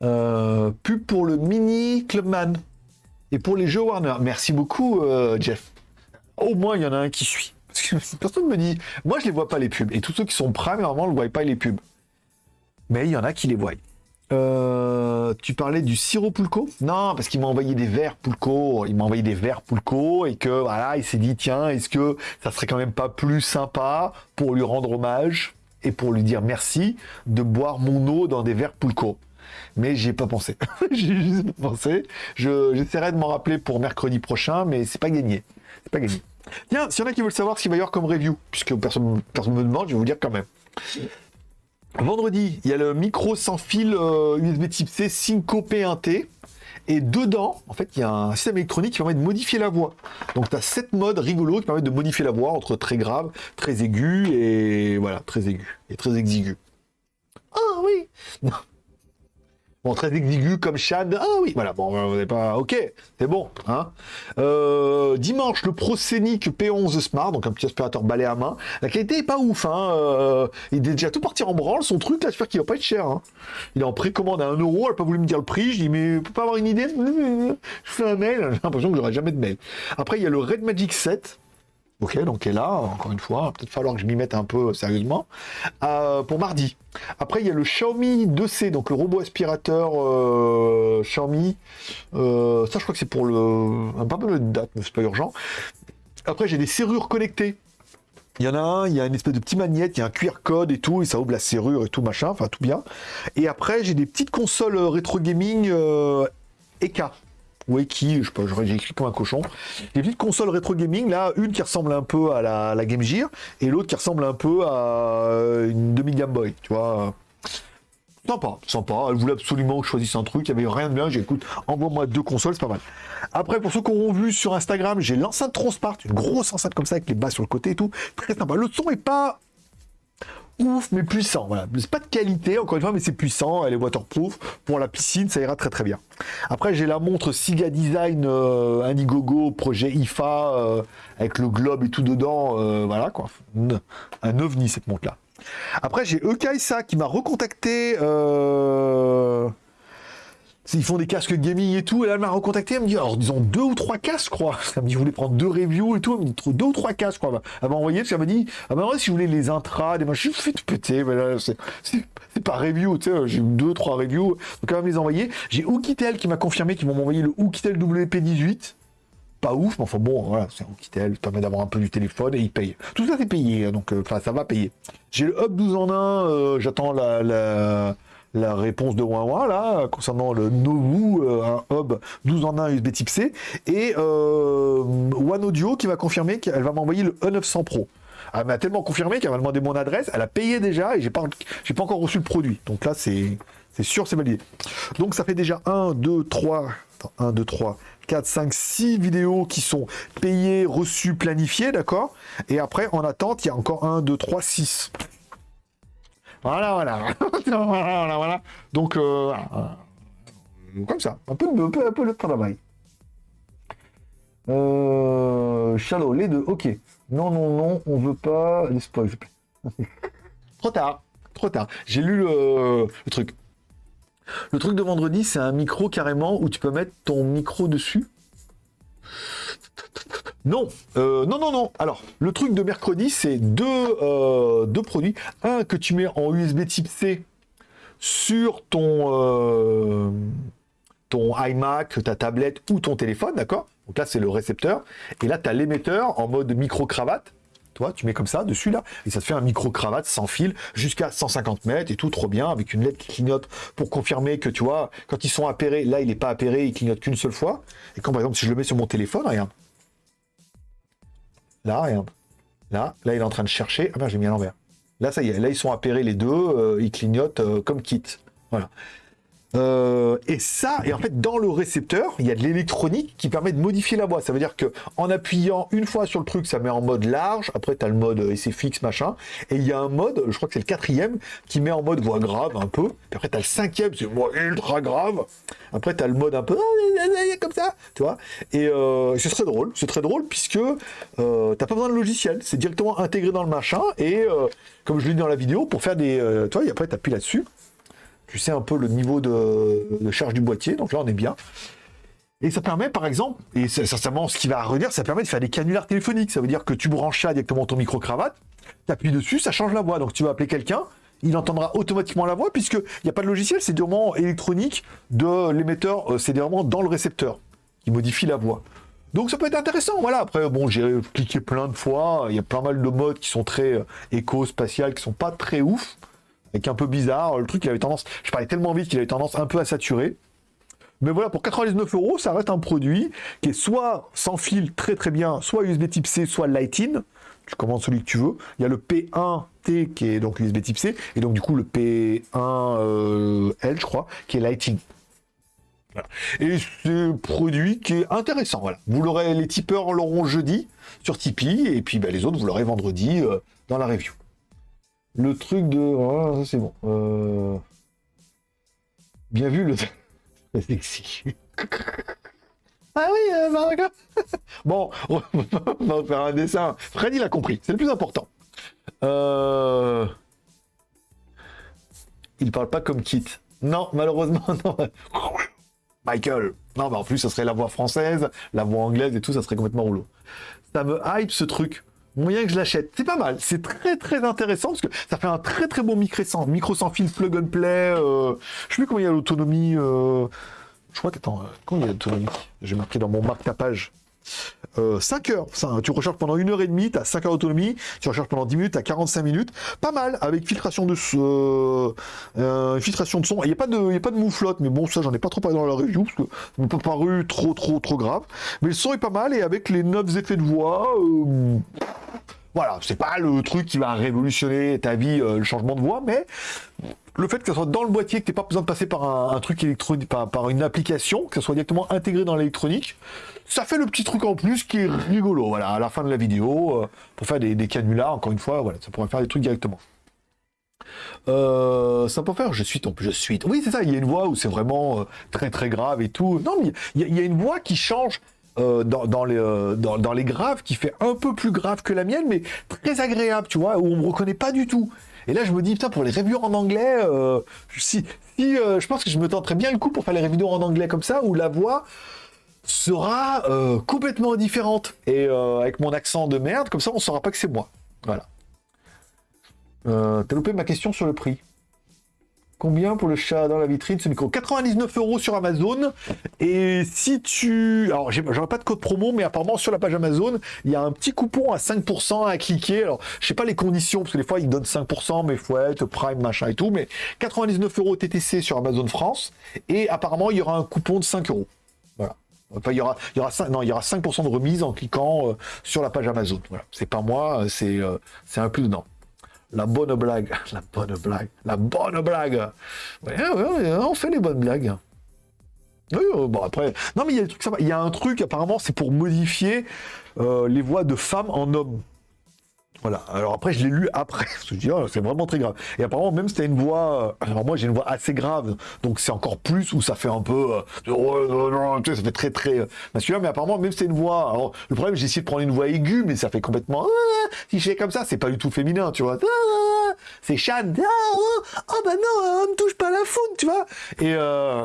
Euh, pour le mini Clubman et pour les jeux Warner. Merci beaucoup, euh, Jeff. Au moins, il y en a un qui suit. Parce que [LAUGHS] personne me dit, moi je les vois pas les pubs. Et tous ceux qui sont prime, normalement, ne voient pas les pubs. Mais il y en a qui les voient. Euh, tu parlais du sirop Pulco Non, parce qu'il m'a envoyé des verres Pulco. Il m'a envoyé des verres Pulco et que voilà, il s'est dit tiens, est-ce que ça serait quand même pas plus sympa pour lui rendre hommage et pour lui dire merci de boire mon eau dans des verres Pulco mais j'y ai pas pensé. [LAUGHS] j'ai juste pensé. J'essaierai de m'en rappeler pour mercredi prochain, mais c'est pas gagné. C'est pas gagné. Tiens, s'il y en a qui veulent savoir ce qu'il va y avoir comme review, puisque personne ne me demande, je vais vous dire quand même. Vendredi, il y a le micro sans fil USB euh, type C Synco P1T. Et dedans, en fait, il y a un système électronique qui permet de modifier la voix. Donc, tu as sept modes rigolos qui permettent de modifier la voix entre très grave, très aigu et voilà, très aigu et très exigu. Ah oui Bon, très exigu comme Chad. Ah oui, voilà, bon, vous n'avez pas... Ok, c'est bon. Hein euh, dimanche, le ProScenic P11 Smart, donc un petit aspirateur balai à main. La qualité est pas ouf. Hein euh, il est déjà tout parti en branle, son truc, là, j'espère qu'il va pas être cher. Hein. Il est en précommande à 1€, elle n'a pas voulu me dire le prix. Je dis, mais peut pas avoir une idée [LAUGHS] Je fais un mail, j'ai l'impression que j'aurai jamais de mail. Après, il y a le Red Magic 7. Ok, donc est là, encore une fois, peut-être falloir que je m'y mette un peu sérieusement. Euh, pour mardi. Après, il y a le Xiaomi 2C, donc le robot aspirateur euh, Xiaomi. Euh, ça, je crois que c'est pour le... Peu de date, mais c'est pas urgent. Après, j'ai des serrures connectées. Il y en a un, il y a une espèce de petit magnète, il y a un QR code et tout, et ça ouvre la serrure et tout machin, enfin tout bien. Et après, j'ai des petites consoles rétro gaming EK oui, qui, je sais pas, j'ai écrit comme un cochon. Des petites consoles rétro gaming, là, une qui ressemble un peu à la, Game Gear, et l'autre qui ressemble un peu à une demi Game Boy, tu vois. Sympa, sympa. Elle voulait absolument que je choisisse un truc. Il n'y avait rien de bien. J'ai écoute, envoie-moi deux consoles, c'est pas mal. Après, pour ceux qui auront vu sur Instagram, j'ai l'enceinte Transpart, une grosse enceinte comme ça avec les bas sur le côté et tout. Très sympa. Le son est pas ouf, mais puissant. Voilà. C'est pas de qualité, encore une fois, mais c'est puissant. Elle est waterproof. Pour la piscine, ça ira très très bien. Après, j'ai la montre Siga Design euh, Indiegogo, projet IFA, euh, avec le globe et tout dedans. Euh, voilà, quoi. Un ovni, cette montre-là. Après, j'ai Ekaisa qui m'a recontacté. Ils font des casques gaming et tout, et là elle m'a recontacté, elle me dit, alors disons deux ou trois casques, je crois. [LAUGHS] Elle me dit, je voulais prendre deux reviews et tout, elle me dit, deux ou trois casques, je crois. Elle m'a envoyé, parce qu'elle m'a dit, ah ben si vous voulez les intras, des machins, je fais tout péter, mais c'est pas review, tu sais, j'ai eu deux, trois reviews, donc elle va me les envoyer. J'ai Oukitel qui m'a confirmé qu'ils vont m'envoyer le Oukitel WP18. Pas ouf, mais enfin bon, voilà, c'est Oukitel, ça permet d'avoir un peu du téléphone et il paye. Tout ça c'est payé, donc euh, enfin ça va payer. J'ai le Hub 12 en 1, euh, j'attends la réponse de Huawei là concernant le Novu, euh, un hub 12 en 1 USB Type C, et euh, One Audio qui m'a confirmé qu'elle va m'envoyer le E900 Pro. Elle m'a tellement confirmé qu'elle m'a demandé mon adresse, elle a payé déjà et j'ai pas, pas encore reçu le produit. Donc là, c'est, c'est sûr, c'est validé. Donc ça fait déjà 1, 2, 3, 1, 2, 3, 4, 5, 6 vidéos qui sont payées, reçues, planifiées, d'accord? Et après, en attente, il y a encore 1, 2, 3, 6. Voilà, [LAUGHS] voilà. voilà, voilà. Donc, euh, comme ça. Un peu, un peu, un peu de travail. Euh, Shallow, les deux, ok. Non, non, non, on veut pas les spoils, [LAUGHS] Trop tard, trop tard. J'ai lu le, le, truc. Le truc de vendredi, c'est un micro carrément où tu peux mettre ton micro dessus. Non, euh, non, non, non. Alors, le truc de mercredi, c'est deux, euh, produits. Un que tu mets en USB type C sur ton, euh, ton iMac, ta tablette ou ton téléphone, d'accord? Donc là, c'est le récepteur. Et là, tu as l'émetteur en mode micro-cravate. Toi, tu mets comme ça, dessus, là, et ça te fait un micro-cravate sans fil jusqu'à 150 mètres et tout, trop bien, avec une LED qui clignote pour confirmer que, tu vois, quand ils sont appairés, là, il n'est pas appairé, il clignote qu'une seule fois. Et quand, par exemple, si je le mets sur mon téléphone, regarde, Là, regarde. Là, là, il est en train de chercher. Ah ben, j'ai mis à l'envers. Là, ça y est. Là, ils sont appairés les deux. Euh, ils clignotent euh, comme kit. Voilà. Euh, et ça, et en fait, dans le récepteur, il y a de l'électronique qui permet de modifier la voix. Ça veut dire que en appuyant une fois sur le truc, ça met en mode large. Après, tu as le mode essai fixe, machin. Et il y a un mode, je crois que c'est le quatrième, qui met en mode voix grave un peu. Après, tu as le cinquième, c'est voix ultra grave. Après, tu as le mode un peu comme ça, tu vois. Et euh, c'est très drôle. C'est très drôle puisque euh, t'as pas besoin de logiciel. C'est directement intégré dans le machin. Et euh, comme je l'ai dit dans la vidéo, pour faire des. tu vois, et après, tu appuies là-dessus tu sais un peu le niveau de, charge du boîtier, donc là on est bien. Et ça permet par exemple, et c'est certainement ce qui va revenir, ça permet de faire des canulars téléphoniques. Ça veut dire que tu branches ça directement ton micro-cravate, tu appuies dessus, ça change la voix. Donc tu vas appeler quelqu'un, il entendra automatiquement la voix, puisqu'il n'y a pas de logiciel, c'est vraiment électronique de l'émetteur, euh, c'est vraiment dans le récepteur qui modifie la voix. Donc ça peut être intéressant, voilà. Après, bon, j'ai cliqué plein de fois, il y a plein mal de modes qui sont très euh, éco-spatial, qui sont pas très ouf, un peu bizarre. Le truc, il avait tendance, je parlais tellement vite qu'il avait tendance un peu à saturer. Mais voilà, pour 99 euros, ça reste un produit qui est soit sans fil très très bien, soit USB type C, soit Lighting. Tu commandes celui que tu veux. Il y a le P1T qui est donc USB type C, et donc du coup le P1L, euh, je crois, qui est Lighting. Et un produit qui est intéressant. Voilà. Vous l'aurez, les tipeurs l'auront jeudi sur Tipeee, et puis bah, les autres, vous l'aurez vendredi euh, dans la review. Le truc de. Oh, c'est bon. Euh, bien vu le. [LAUGHS] sexy. ah oui, euh, [LAUGHS] bon, [LAUGHS] on va faire un dessin. Freddy l'a compris, c'est le plus important. Euh... Il parle pas comme Kit. Non, malheureusement, non. Michael. Non, mais en plus, ça serait la voix française, la voix anglaise et tout, ça serait complètement rouleau. Ça me hype ce truc. Moyen que je l'achète. C'est pas mal. C'est très très intéressant parce que ça fait un très très bon micro sans, micro sans fil plug and play. Euh, je sais plus comment il y a l'autonomie. Euh, je crois que, attends, euh, combien il y a l'autonomie? J'ai marqué dans mon marque tapage. 5 heures, ça, tu recharges pendant une heure et demie, tu as 5 heures d'autonomie, tu recharges pendant 10 minutes, tu as 45 minutes, pas mal, avec filtration de, euh, filtration de son, il n'y a, pas de, a pas de mouflotte, mais bon, ça j'en ai pas trop parlé dans la review, parce que ça m'a pas paru trop trop trop grave, mais le son est pas mal, et avec les 9 effets de voix, voilà, c'est pas le truc qui va révolutionner ta vie, euh, le changement de voix, mais le fait que ça soit dans le boîtier, que tu n'aies pas besoin de passer par un, truc électronique, par, une application, que ça soit directement intégré dans l'électronique, ça fait le petit truc en plus qui est rigolo, voilà, à la fin de la vidéo, euh, pour faire des, canulars, encore une fois, voilà, ça pourrait faire des trucs directement. Euh, ça peut faire, je suis ton, je suis. Oui, c'est ça, il y a une voix où c'est vraiment très très grave et tout. Non, mais il y, a une voix qui change euh, dans, les, euh, dans, les graves qui fait un peu plus grave que la mienne, mais très agréable, tu vois, où on me reconnaît pas du tout. Et là, je me dis, putain, pour les reviews en anglais, euh, si, si je pense que je me tenterais bien le coup pour faire les reviews en anglais comme ça, où la voix sera complètement différente. Et avec mon accent de merde, comme ça, on saura pas que c'est moi. Voilà. T'as loupé ma question sur le prix. Combien pour le chat dans la vitrine ce micro 99 euros sur Amazon. Et si tu... Alors, j'aurais pas de code promo, mais apparemment, sur la page Amazon, il y a un petit coupon à 5% à cliquer. Alors, je sais pas les conditions, parce que des fois, ils donnent 5%, mais faut être Prime, machin et tout. Mais 99 euros TTC sur Amazon France. Et apparemment, il y aura un coupon de 5 euros. Voilà. Enfin, il y aura, il y aura 5, non, il y aura 5% de remise en cliquant euh, sur la page Amazon. Voilà. C'est pas moi, c'est euh, c'est un plus dedans. [LAUGHS] La bonne blague. La bonne blague. La bonne blague. on fait les bonnes blagues. Oui, euh, bon après. Non, mais il y a des trucs Il y a un truc, apparemment, c'est pour modifier euh, les voix de femmes en hommes. Voilà. Alors après, je l'ai lu après. [LAUGHS] Je dis, oh, c'est vraiment très grave. Et apparemment, même t'as une voix. Euh, alors moi, j'ai une voix assez grave. Donc c'est encore plus où ça fait un peu. Euh, ça fait très, très euh, masculin. Mais apparemment, même c'est une voix. Alors, le problème, j'ai essayé de prendre une voix aiguë, mais ça fait complètement. si je fais comme ça, c'est pas du tout féminin, tu vois. C'est Shan. Oh, bah non, on me touche pas la foudre, tu vois. Et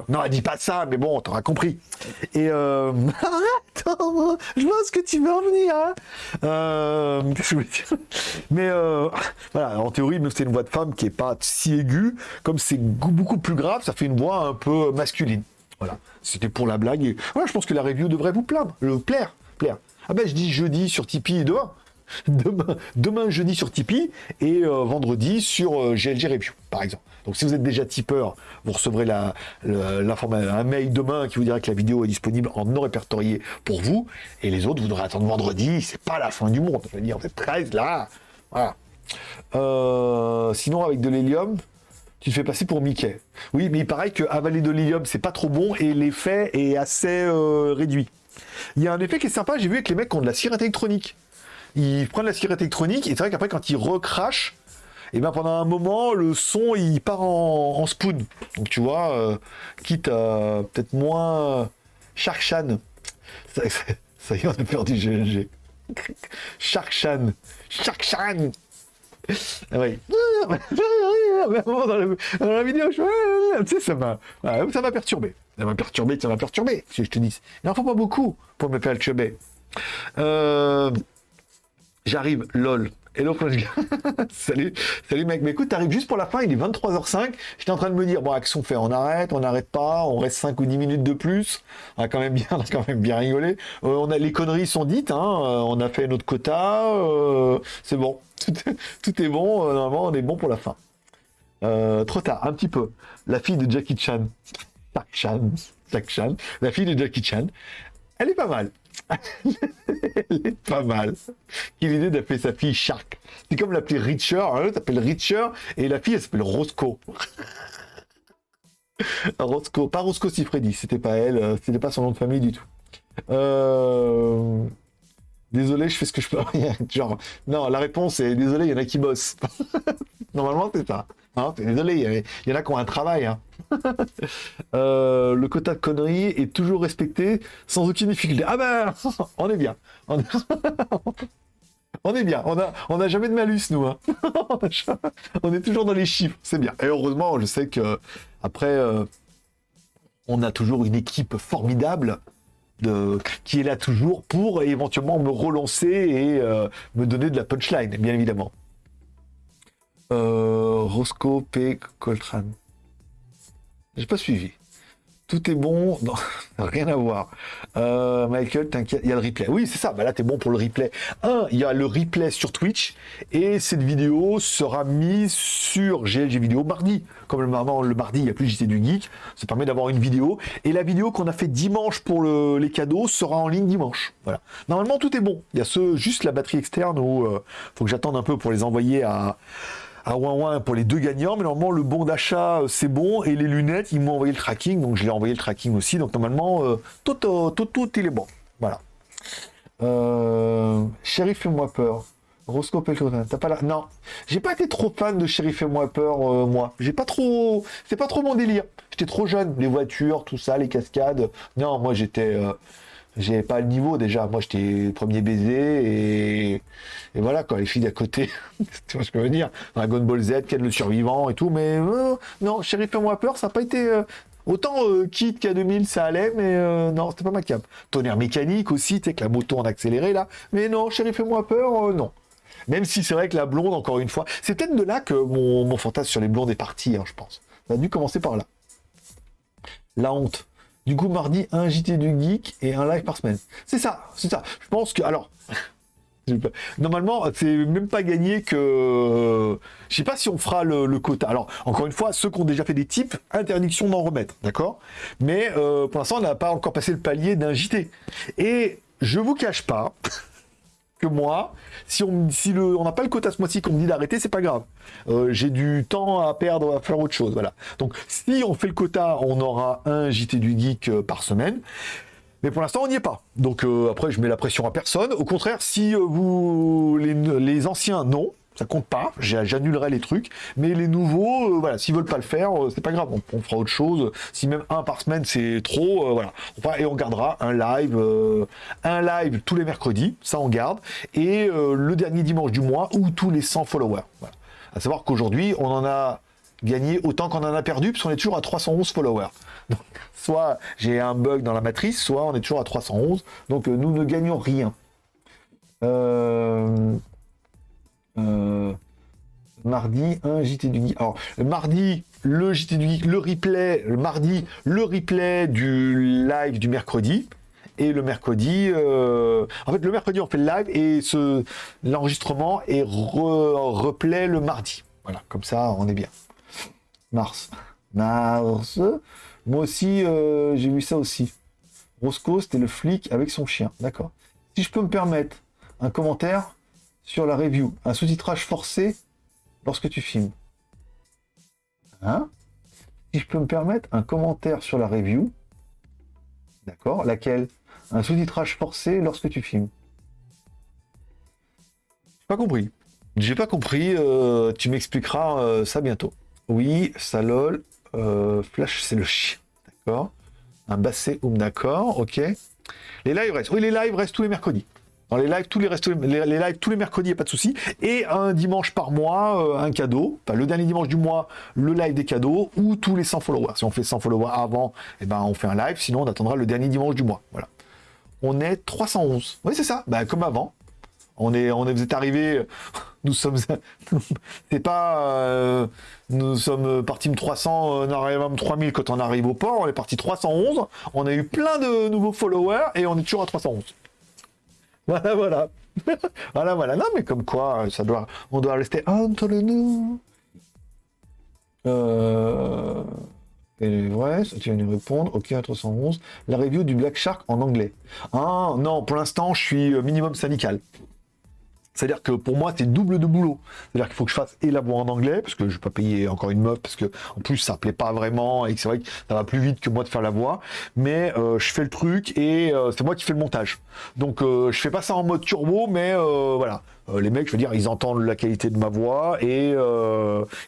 non, elle dit pas ça, mais bon, t'auras compris. Et [LAUGHS] attends, je vois ce que tu veux en venir. Hein. Qu'est-ce [LAUGHS] que je voulais dire [LAUGHS] mais euh, [LAUGHS] voilà, en théorie, même c'est une voix de femme qui est pas si aiguë, comme c'est beaucoup plus grave, ça fait une voix un peu masculine. Voilà, c'était pour la blague. Et voilà, je pense que la review devrait vous plaire, le plaire, plaire. Ah ben, je dis jeudi sur Tipeee [LAUGHS] demain. Demain, jeudi sur Tipeee et euh, vendredi sur euh, GLG Review, par exemple. Donc si vous êtes déjà tipeur, vous recevrez la, un mail demain qui vous dira que la vidéo est disponible en non répertorié pour vous. Et les autres, vous devrez attendre vendredi. C'est pas la fin du monde. Je veux dire, vous êtes 13 là. Voilà. Euh, sinon, avec de l'hélium, tu te fais passer pour Mickey. Oui, mais il paraît que avaler de l'hélium, c'est pas trop bon et l'effet est assez euh, réduit. Il y a un effet qui est sympa, j'ai vu avec les mecs qui ont de la cire électronique. Ils prennent la cire électronique et c'est vrai qu'après, quand ils recrachent, et bien pendant un moment, le son il part en, spoon. Donc tu vois, euh, quitte à peut-être moins Shark Chan. Ça, y est, on a perdu GLG. Shark Chan. Shark Chan. Ah oui. dans, la, vidéo, je... tu sais, ça m'a, ça m'a perturbé. Ça m'a perturbé, ça m'a perturbé, si je te dis. Il n'en faut pas beaucoup pour me faire le chebet. Euh, J'arrive, lol. Hello Flash [LAUGHS] salut, salut mec. Mais écoute, t'arrives juste pour la fin, il est 23h05. J'étais en train de me dire, bon, action fait, on arrête, on n'arrête pas, on reste 5 ou 10 minutes de plus. On a quand même bien, [LAUGHS] on a quand même bien rigolé. Euh, on a, les conneries sont dites, hein. Euh, on a fait notre quota. Euh, c'est bon. [LAUGHS] Tout, est bon. normalement, on est bon pour la fin. trop tard, un petit peu. La fille de Jackie Chan. Chan. Chan. La fille de Jackie Chan. Elle est pas mal. [LAUGHS] Elle est pas mal. Quelle idée d'appeler sa fille Shark. C'est comme l'appeler Richer. Hein, s'appelle Richer et la fille, elle s'appelle Roscoe. [LAUGHS] Roscoe. Pas Roscoe Sifredi, c'était pas elle. Euh, c'était pas son nom de famille du tout. Euh, désolé, je fais ce que je peux. [LAUGHS] Genre, non, la réponse est désolé, il y en a qui bossent. [LAUGHS] Normalement, c'est ça. Hein, désolé, il y, en a qui ont un travail. Hein. [LAUGHS] Euh, le quota de conneries est toujours respecté sans aucune difficulté. Ah ben, on est bien. On est, bien. On a, on a jamais de malus, nous. Hein. on est toujours dans les chiffres. C'est bien. Et heureusement, je sais que après, euh, on a toujours une équipe formidable. Qui est là toujours pour éventuellement me relancer et euh, me donner de la punchline, bien évidemment. Euh, Roscoe P. Coltrane. J'ai pas suivi. Tout est bon, [LAUGHS] rien à voir. Euh, Michael, t'inquiète, il y a le replay. Oui, c'est ça, bah là, t'es bon pour le replay. Un, il y a le replay sur Twitch, et cette vidéo sera mise sur GLG Vidéo mardi. Comme le, le mardi, il n'y a plus JT du Geek, ça permet d'avoir une vidéo. Et la vidéo qu'on a fait dimanche pour les cadeaux sera en ligne dimanche. Voilà. Normalement, tout est bon. Il y a ce, juste la batterie externe où euh, faut que j'attende un peu pour les envoyer à, à ouin pour les deux gagnants, mais normalement le bon d'achat euh, c'est bon et les lunettes ils m'ont envoyé le tracking, donc je l'ai envoyé le tracking aussi, donc normalement euh, tout, tout, tout, il est bon. Voilà. Euh, Chéri fais-moi peur. Roscoe t'as pas la... Non, j'ai pas été trop fan de Chéri fais-moi peur, moi. J'ai pas trop... C'est pas trop mon délire. J'étais trop jeune, les voitures, tout ça, les cascades. Non, moi j'étais... J'ai pas le niveau déjà. Moi, j'étais premier baiser et, voilà quoi. Les filles d'à côté, [LAUGHS] tu vois ce que je veux dire? Dragon Ball Z, Ken le survivant et tout. Mais euh, non, Chéri fais-moi peur, ça n'a pas été. Euh, autant euh, Kit K2000 ça allait, mais non, c'était pas ma cap. Tonnerre mécanique aussi, tu sais, que la moto en accéléré là. Mais non, Chéri fais-moi peur, non. Même si c'est vrai que la blonde, encore une fois, c'est peut-être de là que mon, fantasme sur les blondes est parti, hein, je pense. Ça a dû commencer par là. La honte. Du coup, mardi, un JT du Geek et un live par semaine. C'est ça, c'est ça. Je pense que... Alors... [LAUGHS] Normalement, c'est même pas gagné que... Je sais pas si on fera le, quota. Alors, encore une fois, ceux qui ont déjà fait des types, interdiction d'en remettre, d'accord? Mais euh, pour l'instant, on n'a pas encore passé le palier d'un JT. Et je vous cache pas que moi, si on si le, on n'a pas le quota ce mois-ci qu'on me dit d'arrêter, c'est pas grave. Euh, j'ai du temps à perdre à faire autre chose, voilà. Donc si on fait le quota, on aura un JT du geek euh, par semaine. Mais pour l'instant, on n'y est pas. Donc euh, après, je mets la pression à personne. Au contraire, si vous les, les anciens, non, ça compte pas, j'annulerai les trucs, mais les nouveaux, euh, voilà, s'ils veulent pas le faire, euh, c'est pas grave, on, fera autre chose. Si même un par semaine c'est trop, euh, voilà. et on gardera un live, un live tous les mercredis, ça on garde, et le dernier dimanche du mois ou tous les 100 followers. À savoir qu'aujourd'hui, on en a gagné autant qu'on en a perdu, puisqu'on est toujours à 311 followers. Donc, soit j'ai un bug dans la matrice, soit on est toujours à 311. Donc nous ne gagnons rien. Euh, mardi, un JT du Geek. Alors, mardi, le JT du Geek, le replay, le mardi, le replay du live du mercredi. Et le mercredi, euh, en fait, le mercredi, on fait le live et l'enregistrement est replay le mardi. Voilà, comme ça, on est bien. Mars. Mars. Moi aussi, euh, j'ai vu ça aussi. Roscoe, c'était le flic avec son chien. D'accord. Si je peux me permettre un commentaire, sur la review. Un sous-titrage forcé lorsque tu filmes. Hein? Si je peux me permettre, un commentaire sur la review. D'accord? Laquelle? Un sous-titrage forcé lorsque tu filmes. Pas compris. J'ai pas compris. Euh, tu m'expliqueras euh, ça bientôt. Oui, ça lol. Euh, flash, c'est le chien. D'accord? Un basset, d'accord, ok. Les lives restent. Oui, les lives restent tous les mercredis. Les lives, tous les, les, lives, tous les mercredis, il a pas de souci. Et un dimanche par mois, euh, un cadeau. Enfin, le dernier dimanche du mois, le live des cadeaux ou tous les 100 followers. Si on fait 100 followers avant, eh ben, on fait un live. Sinon, on attendra le dernier dimanche du mois. Voilà. On est 311. Oui, c'est ça. Ben, comme avant. On est, on est, vous êtes arrivé, [LAUGHS] nous sommes, [LAUGHS] c'est pas, euh, nous sommes partis de 300, on arrive à 3000 quand on arrive au port, on est parti 311, on a eu plein de nouveaux followers et on est toujours à 311. [LAUGHS] Voilà, voilà. [LAUGHS] voilà, voilà. Non, mais comme quoi, ça doit, on doit rester entre nous. Euh... Et ouais, ça tu viens de répondre. Ok, 311. La review du Black Shark en anglais. Ah non, pour l'instant, je suis euh, minimum syndical. C'est-à-dire que pour moi, c'est double de boulot. C'est-à-dire qu'il faut que je fasse et la voix en anglais, parce que je vais pas payer encore une meuf, parce que en plus ça plaît pas vraiment, et que c'est vrai que ça va plus vite que moi de faire la voix. Mais euh, je fais le truc et euh, c'est moi qui fais le montage. Donc euh, je fais pas ça en mode turbo, mais voilà. les mecs, je veux dire, ils entendent la qualité de ma voix et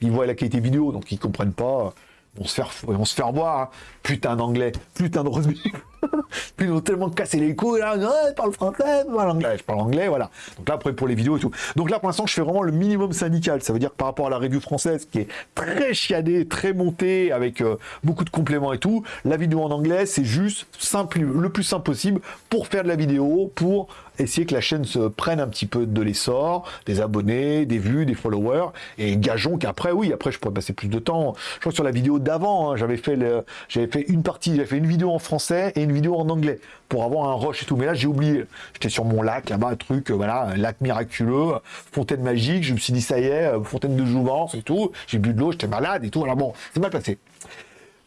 ils voient la qualité vidéo, donc ils comprennent pas on se faire, on se faire voir, hein. putain d'anglais, putain de rugby. [LAUGHS] Puis ils ont tellement cassé les couilles, là, ouais, parle français, parle anglais, je parle anglais, voilà. Donc là, après, pour les vidéos et tout. Donc là, pour l'instant, je fais vraiment le minimum syndical. Ça veut dire que par rapport à la review française, qui est très chiadée, très montée, avec euh, beaucoup de compléments et tout, la vidéo en anglais, c'est juste simple, le plus simple possible pour faire de la vidéo, pour essayer que la chaîne se prenne un petit peu de l'essor, des abonnés, des vues, des followers, et gageons qu'après, oui, après, je pourrais passer plus de temps. Je crois que sur la vidéo d'avant, hein, j'avais fait, j'avais fait une partie, j'avais fait une vidéo en français et une vidéo en anglais pour avoir un rush et tout. Mais là, j'ai oublié. J'étais sur mon lac, là-bas, un truc, euh, voilà, un lac miraculeux, fontaine magique. Je me suis dit, ça y est, euh, fontaine de jouvence et tout. J'ai bu de l'eau, j'étais malade et tout. Alors bon, c'est mal passé.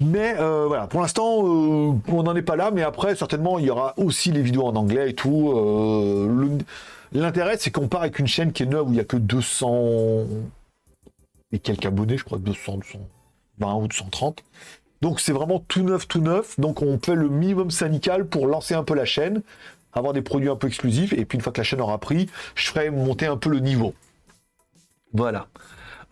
Mais euh, voilà, pour l'instant, on n'en est pas là, mais après, certainement, il y aura aussi les vidéos en anglais et tout. L'intérêt, c'est qu'on part avec une chaîne qui est neuve où il n'y a que 200 et quelques abonnés, je crois, 200, 220 ou 230. Donc c'est vraiment tout neuf, tout neuf. Donc on fait le minimum syndical pour lancer un peu la chaîne, avoir des produits un peu exclusifs. Et puis une fois que la chaîne aura pris, je ferai monter un peu le niveau. Voilà.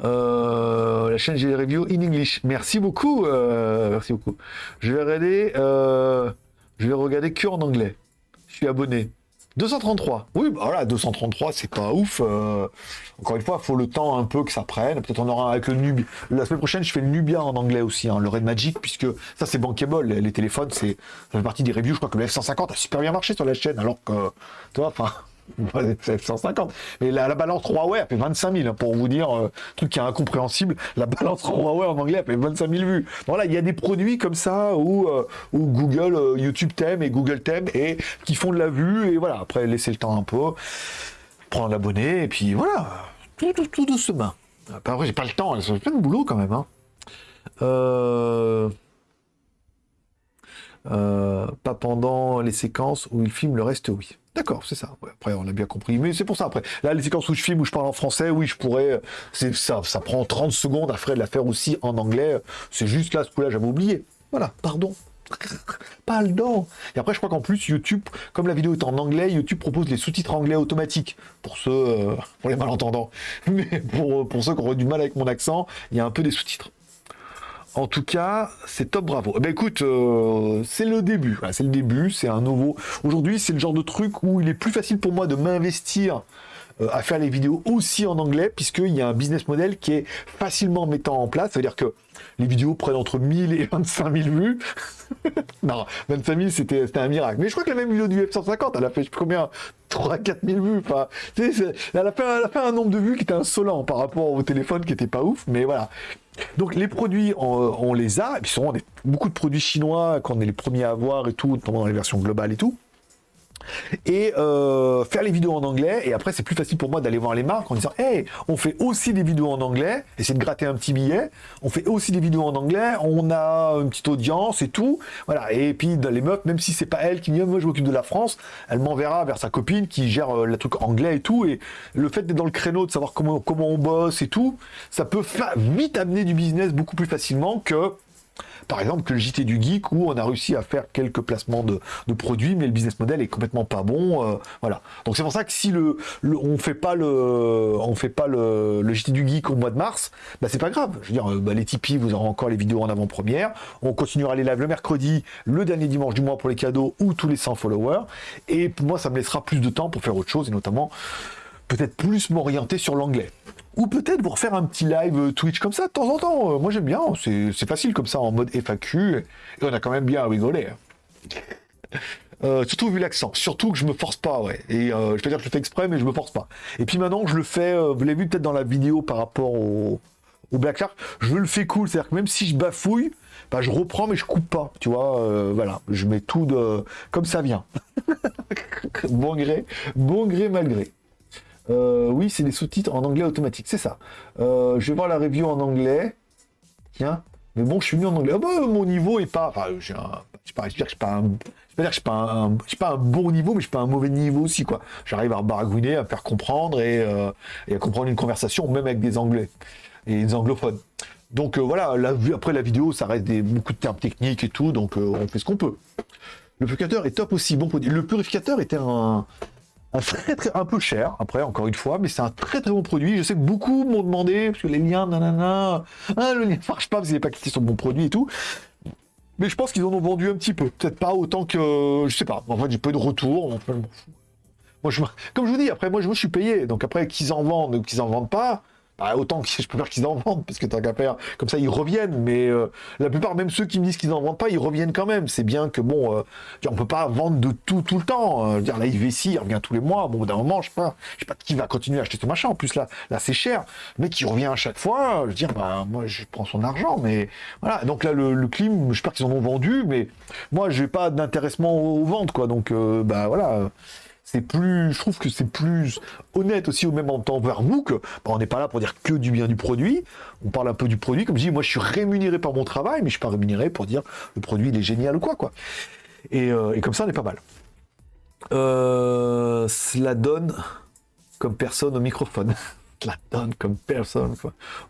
Euh, la chaîne j'ai review in English. Merci beaucoup. Euh, merci beaucoup. Je vais regarder. Euh, je vais regarder que en anglais. Je suis abonné. 233. Oui, bah voilà, 233, c'est pas ouf. Encore une fois, faut le temps un peu que ça prenne. Peut-être on aura avec le Nubia. La semaine prochaine, je fais le Nubia en anglais aussi, hein, le Red Magic, puisque ça, c'est bankable. Les, téléphones, c'est, ça fait partie des reviews. Je crois que le F150 a super bien marché sur la chaîne, alors que, tu vois, enfin, 150. Mais la, la, balance Huawei, a fait 25 000, hein, pour vous dire, euh, truc qui est incompréhensible. La balance Huawei en anglais, a fait 25 000 vues. Voilà, il y a des produits comme ça où, euh, Google, euh, YouTube t'aime et Google t'aime et qui font de la vue. Et voilà, après, laissez le temps un peu, prendre l'abonné, et puis voilà, tout, tout, tout doucement. Après, j'ai pas le temps, c'est plein de boulot quand même. Hein. Euh, pas pendant les séquences où il filme le reste, oui. D'accord, c'est ça. après, on a bien compris. Mais c'est pour ça, après. Là, les séquences où je filme, où je parle en français, oui, je pourrais. C'est ça, ça prend 30 secondes après de la faire aussi en anglais. C'est juste là, ce coup-là, j'avais oublié. Voilà, pardon. [LAUGHS] Pardon. Et après, je crois qu'en plus, YouTube, comme la vidéo est en anglais, YouTube propose les sous-titres anglais automatiques pour ceux, euh, pour les malentendants. [LAUGHS] Mais pour, pour ceux qui auraient du mal avec mon accent, il y a un peu des sous-titres. En tout cas, c'est top, bravo. Eh ben écoute, euh, c'est le début. c'est le début, c'est un nouveau. Aujourd'hui, c'est le genre de truc où il est plus facile pour moi de m'investir euh, à faire les vidéos aussi en anglais, puisqu'il y a un business model qui est facilement mettant en place. C'est-à-dire que les vidéos prennent entre 1000 et 25 000 vues. [LAUGHS] non, 25 000, c'était un miracle. Mais je crois que la même vidéo du F-150, elle a fait combien? 3 4 000 vues. Enfin, elle a, fait, elle a fait un nombre de vues qui était insolent par rapport au téléphone qui était pas ouf. Mais voilà. Donc les produits, on, les a, et puis souvent beaucoup de produits chinois qu'on est les premiers à avoir et tout, notamment dans les versions globales et tout et euh, faire les vidéos en anglais. Et après, c'est plus facile pour moi d'aller voir les marques en disant Hey, on fait aussi des vidéos en anglais, essayer de gratter un petit billet. On fait aussi des vidéos en anglais, on a une petite audience et tout. Voilà. Et puis, les meufs, même si c'est pas elle qui me dit Moi, je m'occupe de la France, elle m'enverra vers sa copine qui gère euh, le truc anglais et tout. Et le fait d'être dans le créneau, de savoir comment, comment on bosse et tout, ça peut vite amener du business beaucoup plus facilement que par exemple, que le JT du Geek, où on a réussi à faire quelques placements de, produits, mais le business model est complètement pas bon. Euh, voilà. Donc c'est pour ça que si le, on fait pas le, fait pas le, JT du Geek au mois de mars, bah c'est pas grave. Je veux dire, bah, les Tipeee, vous aurez encore les vidéos en avant-première. On continuera les lives le mercredi, le dernier dimanche du mois pour les cadeaux ou tous les 100 followers. Et pour moi, ça me laissera plus de temps pour faire autre chose, et notamment peut-être plus m'orienter sur l'anglais. Ou peut-être vous refaire un petit live euh, Twitch comme ça de temps en temps. Euh, moi j'aime bien, c'est facile comme ça en mode FAQ. Et on a quand même bien rigolé. Hein. [LAUGHS] Euh, surtout vu l'accent. Surtout que je me force pas, ouais. Et euh, je peux dire que je le fais exprès, mais je me force pas. Et puis maintenant, je le fais, vous l'avez vu peut-être dans la vidéo par rapport au, Black Shark, je le fais cool. C'est-à-dire que même si je bafouille, bah, je reprends, mais je coupe pas. Tu vois, voilà. Je mets tout de comme ça vient. [LAUGHS] bon gré, bon gré, malgré. Euh, oui, c'est des sous-titres en anglais automatique, c'est ça. Euh, je vais voir la review en anglais. Tiens, mais bon, je suis venu en anglais. Ah bah, mon niveau est pas. Enfin, j'ai un. Je pas, je pas un. Je dire que je suis pas un, bon niveau, mais je suis pas un mauvais niveau aussi, quoi. J'arrive à baragouiner, à faire comprendre et, euh, et à comprendre une conversation, même avec des anglais et des anglophones. Donc voilà, après la vidéo, ça reste des, beaucoup de termes techniques et tout, donc on fait ce qu'on peut. Le purificateur est top aussi. Le purificateur était un, un très très un peu cher, après encore une fois, mais c'est un très très bon produit. Je sais que beaucoup m'ont demandé, parce que les liens, nanana, ah, le lien [LAUGHS] marche pas parce qu'il n'est pas cliqué sur mon produit et tout. Mais je pense qu'ils en ont vendu un petit peu. Peut-être pas autant que. Je sais pas. En fait, j'ai peu de fous. Moi, je, comme je vous dis, après, moi, je, je suis payé. Donc après, qu'ils en vendent ou qu'ils en vendent pas, bah, autant que je peux faire qu'ils en vendent, parce que tant qu'à faire, comme ça, ils reviennent. Mais euh, la plupart, même ceux qui me disent qu'ils en vendent pas, ils reviennent quand même. C'est bien que, bon, euh, on peut pas vendre de tout tout le temps. Euh, je veux dire, la IVC, il revient tous les mois. Bon, d'un moment, je sais pas, je sais pas qui va continuer à acheter ce machin. En plus, là, là c'est cher. Mais qui revient à chaque fois, je veux dire, bah, moi, je prends son argent. Mais voilà. Donc là, le, le clim, j'espère qu'ils en ont vendu. Mais moi, j'ai pas d'intéressement aux ventes, quoi. Donc, euh, bah voilà c'est plus, je trouve que c'est plus honnête aussi au même temps vers vous que bah, on n'est pas là pour dire que du bien du produit. On parle un peu du produit, comme je dis, moi je suis rémunéré par mon travail, mais je suis pas rémunéré pour dire le produit il est génial ou quoi quoi. Et, euh, comme ça on est pas mal. Euh, cela donne comme personne au microphone. [LAUGHS] cela donne comme personne.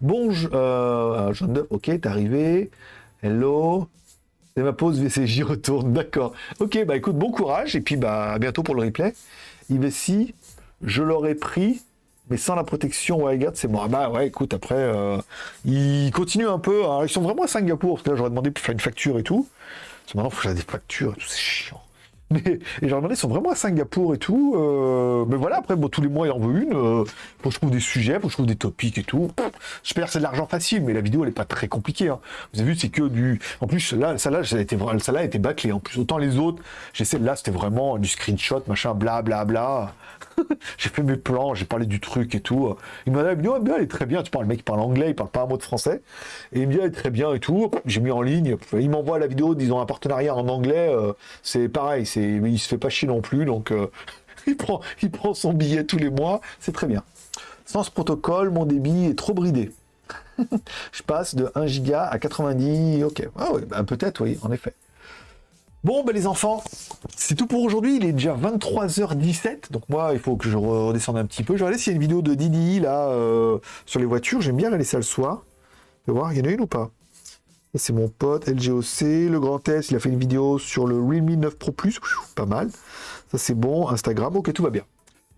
Bon, je, euh, Jean de, ok, t'es arrivé. Hello. C'est ma pause VCJ [LAUGHS] retourne, d'accord. Ok, bah écoute, bon courage, et puis bah à bientôt pour le replay. IVC, je l'aurais pris, mais sans la protection WireGuard, c'est moi. Bah ouais, écoute, après, euh, ils continuent un peu. hein. Ils sont vraiment à Singapour, parce que là, j'aurais demandé pour faire une facture et tout. Parce que maintenant, il faut j'ai des factures et tout, c'est chiant. [LAUGHS] Mais, et j'aurais demandé, ils sont vraiment à Singapour et tout. euh, mais voilà, après, bon, tous les mois, il en veut une. Euh, faut que je trouve des sujets, faut que je trouve des topics et tout. J'espère que c'est de l'argent facile, mais la vidéo, elle est pas très compliquée. hein. Vous avez vu, c'est que du. En plus, là, celle-là, ça a été, vra- celle-là a été bâclée. En plus, autant les autres, j'essaie, là, c'était vraiment du screenshot, machin, bla, bla, bla. [LAUGHS] j'ai fait mes plans, j'ai parlé du truc et tout. Il m'a dit, vidéo, bien, elle est très bien. Tu parles, le mec, il parle anglais, il parle pas un mot de français. Et il dit, elle est très bien et tout. J'ai mis en ligne. Il m'envoie la vidéo, disons, un partenariat en anglais. euh, c'est pareil, c'est, il se fait pas chier non plus. Donc, euh, [LAUGHS] il, prend, il prend son billet tous les mois. C'est très bien. Sans ce protocole, mon débit est trop bridé. [LAUGHS] Je passe de 1 giga à 90. Ok. Ah oui, bah, peut-être, oui, en effet. Bon, ben les enfants, c'est tout pour aujourd'hui. Il est déjà 23h17. Donc moi, il faut que je redescende un petit peu. Je vais regarder s'il y a une vidéo de Didi là euh, sur les voitures. J'aime bien regarder ça le soir. Je vais voir, il y en a une ou pas c'est mon pote LGOC. Le Grand S, il a fait une vidéo sur le Realme 9 Pro Plus. Pas mal. Ça, c'est bon. Instagram, ok, tout va bien.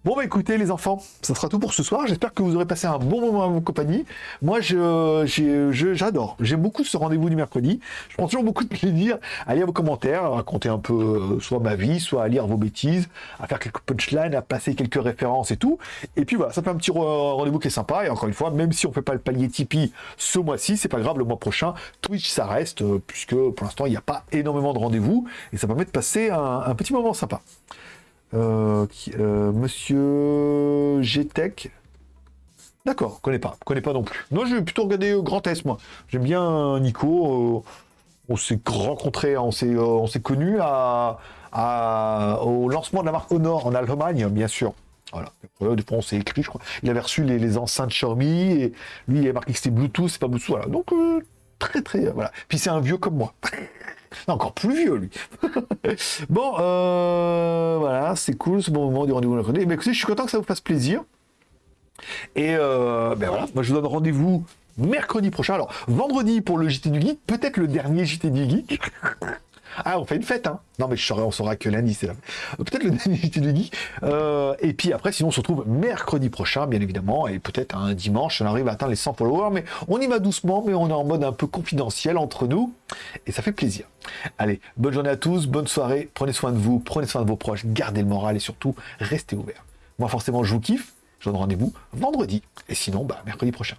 Bon bah écoutez les enfants, ça sera tout pour ce soir. J'espère que vous aurez passé un bon moment à mon compagnie. Moi j'adore. J'aime beaucoup ce rendez-vous du mercredi. Je prends toujours beaucoup de plaisir à lire vos commentaires, à raconter un peu euh, soit ma vie, soit à lire vos bêtises, à faire quelques punchlines, à passer quelques références et tout. Et puis voilà, ça fait un petit re- rendez-vous qui est sympa. Et encore une fois, même si on fait pas le palier Tipeee ce mois-ci, c'est pas grave, le mois prochain, Twitch ça reste, euh, puisque pour l'instant il n'y a pas énormément de rendez-vous. Et ça permet de passer un petit moment sympa. Euh, euh, Monsieur GTech. D'accord, connais pas, connais pas non plus. Non, je vais plutôt regarder euh, Grand S, moi. J'aime bien Nico. on s'est rencontrés, on s'est, s'est connus à, au lancement de la marque Honor en Allemagne, bien sûr. Voilà. Des fois, on s'est écrit, je crois. Il avait reçu les, enceintes Xiaomi et lui, il avait marqué que c'était Bluetooth, c'est pas Bluetooth. Voilà. Donc, très, très. voilà. Puis c'est un vieux comme moi. [LAUGHS] [LAUGHS] Encore plus vieux, lui. [LAUGHS] bon, euh, voilà, c'est cool ce bon moment du rendez-vous mercredi. Mais écoutez, je suis content que ça vous fasse plaisir. Et euh, ben voilà, moi je vous donne rendez-vous mercredi prochain. Alors, vendredi pour le JT du Geek, peut-être le dernier JT du Geek. [LAUGHS] Ah, on fait une fête, hein Non, mais je on saura que lundi, c'est là. Peut-être le JT du Geek. Euh, et puis après, sinon, on se retrouve mercredi prochain, bien évidemment, et peut-être un dimanche, on arrive à atteindre les 100 followers, mais on y va doucement, mais on est en mode un peu confidentiel entre nous, et ça fait plaisir. Allez, bonne journée à tous, bonne soirée, prenez soin de vous, prenez soin de vos proches, gardez le moral et surtout, restez ouverts. Moi, forcément, je vous kiffe, je vous donne rendez-vous vendredi, et sinon, bah, mercredi prochain.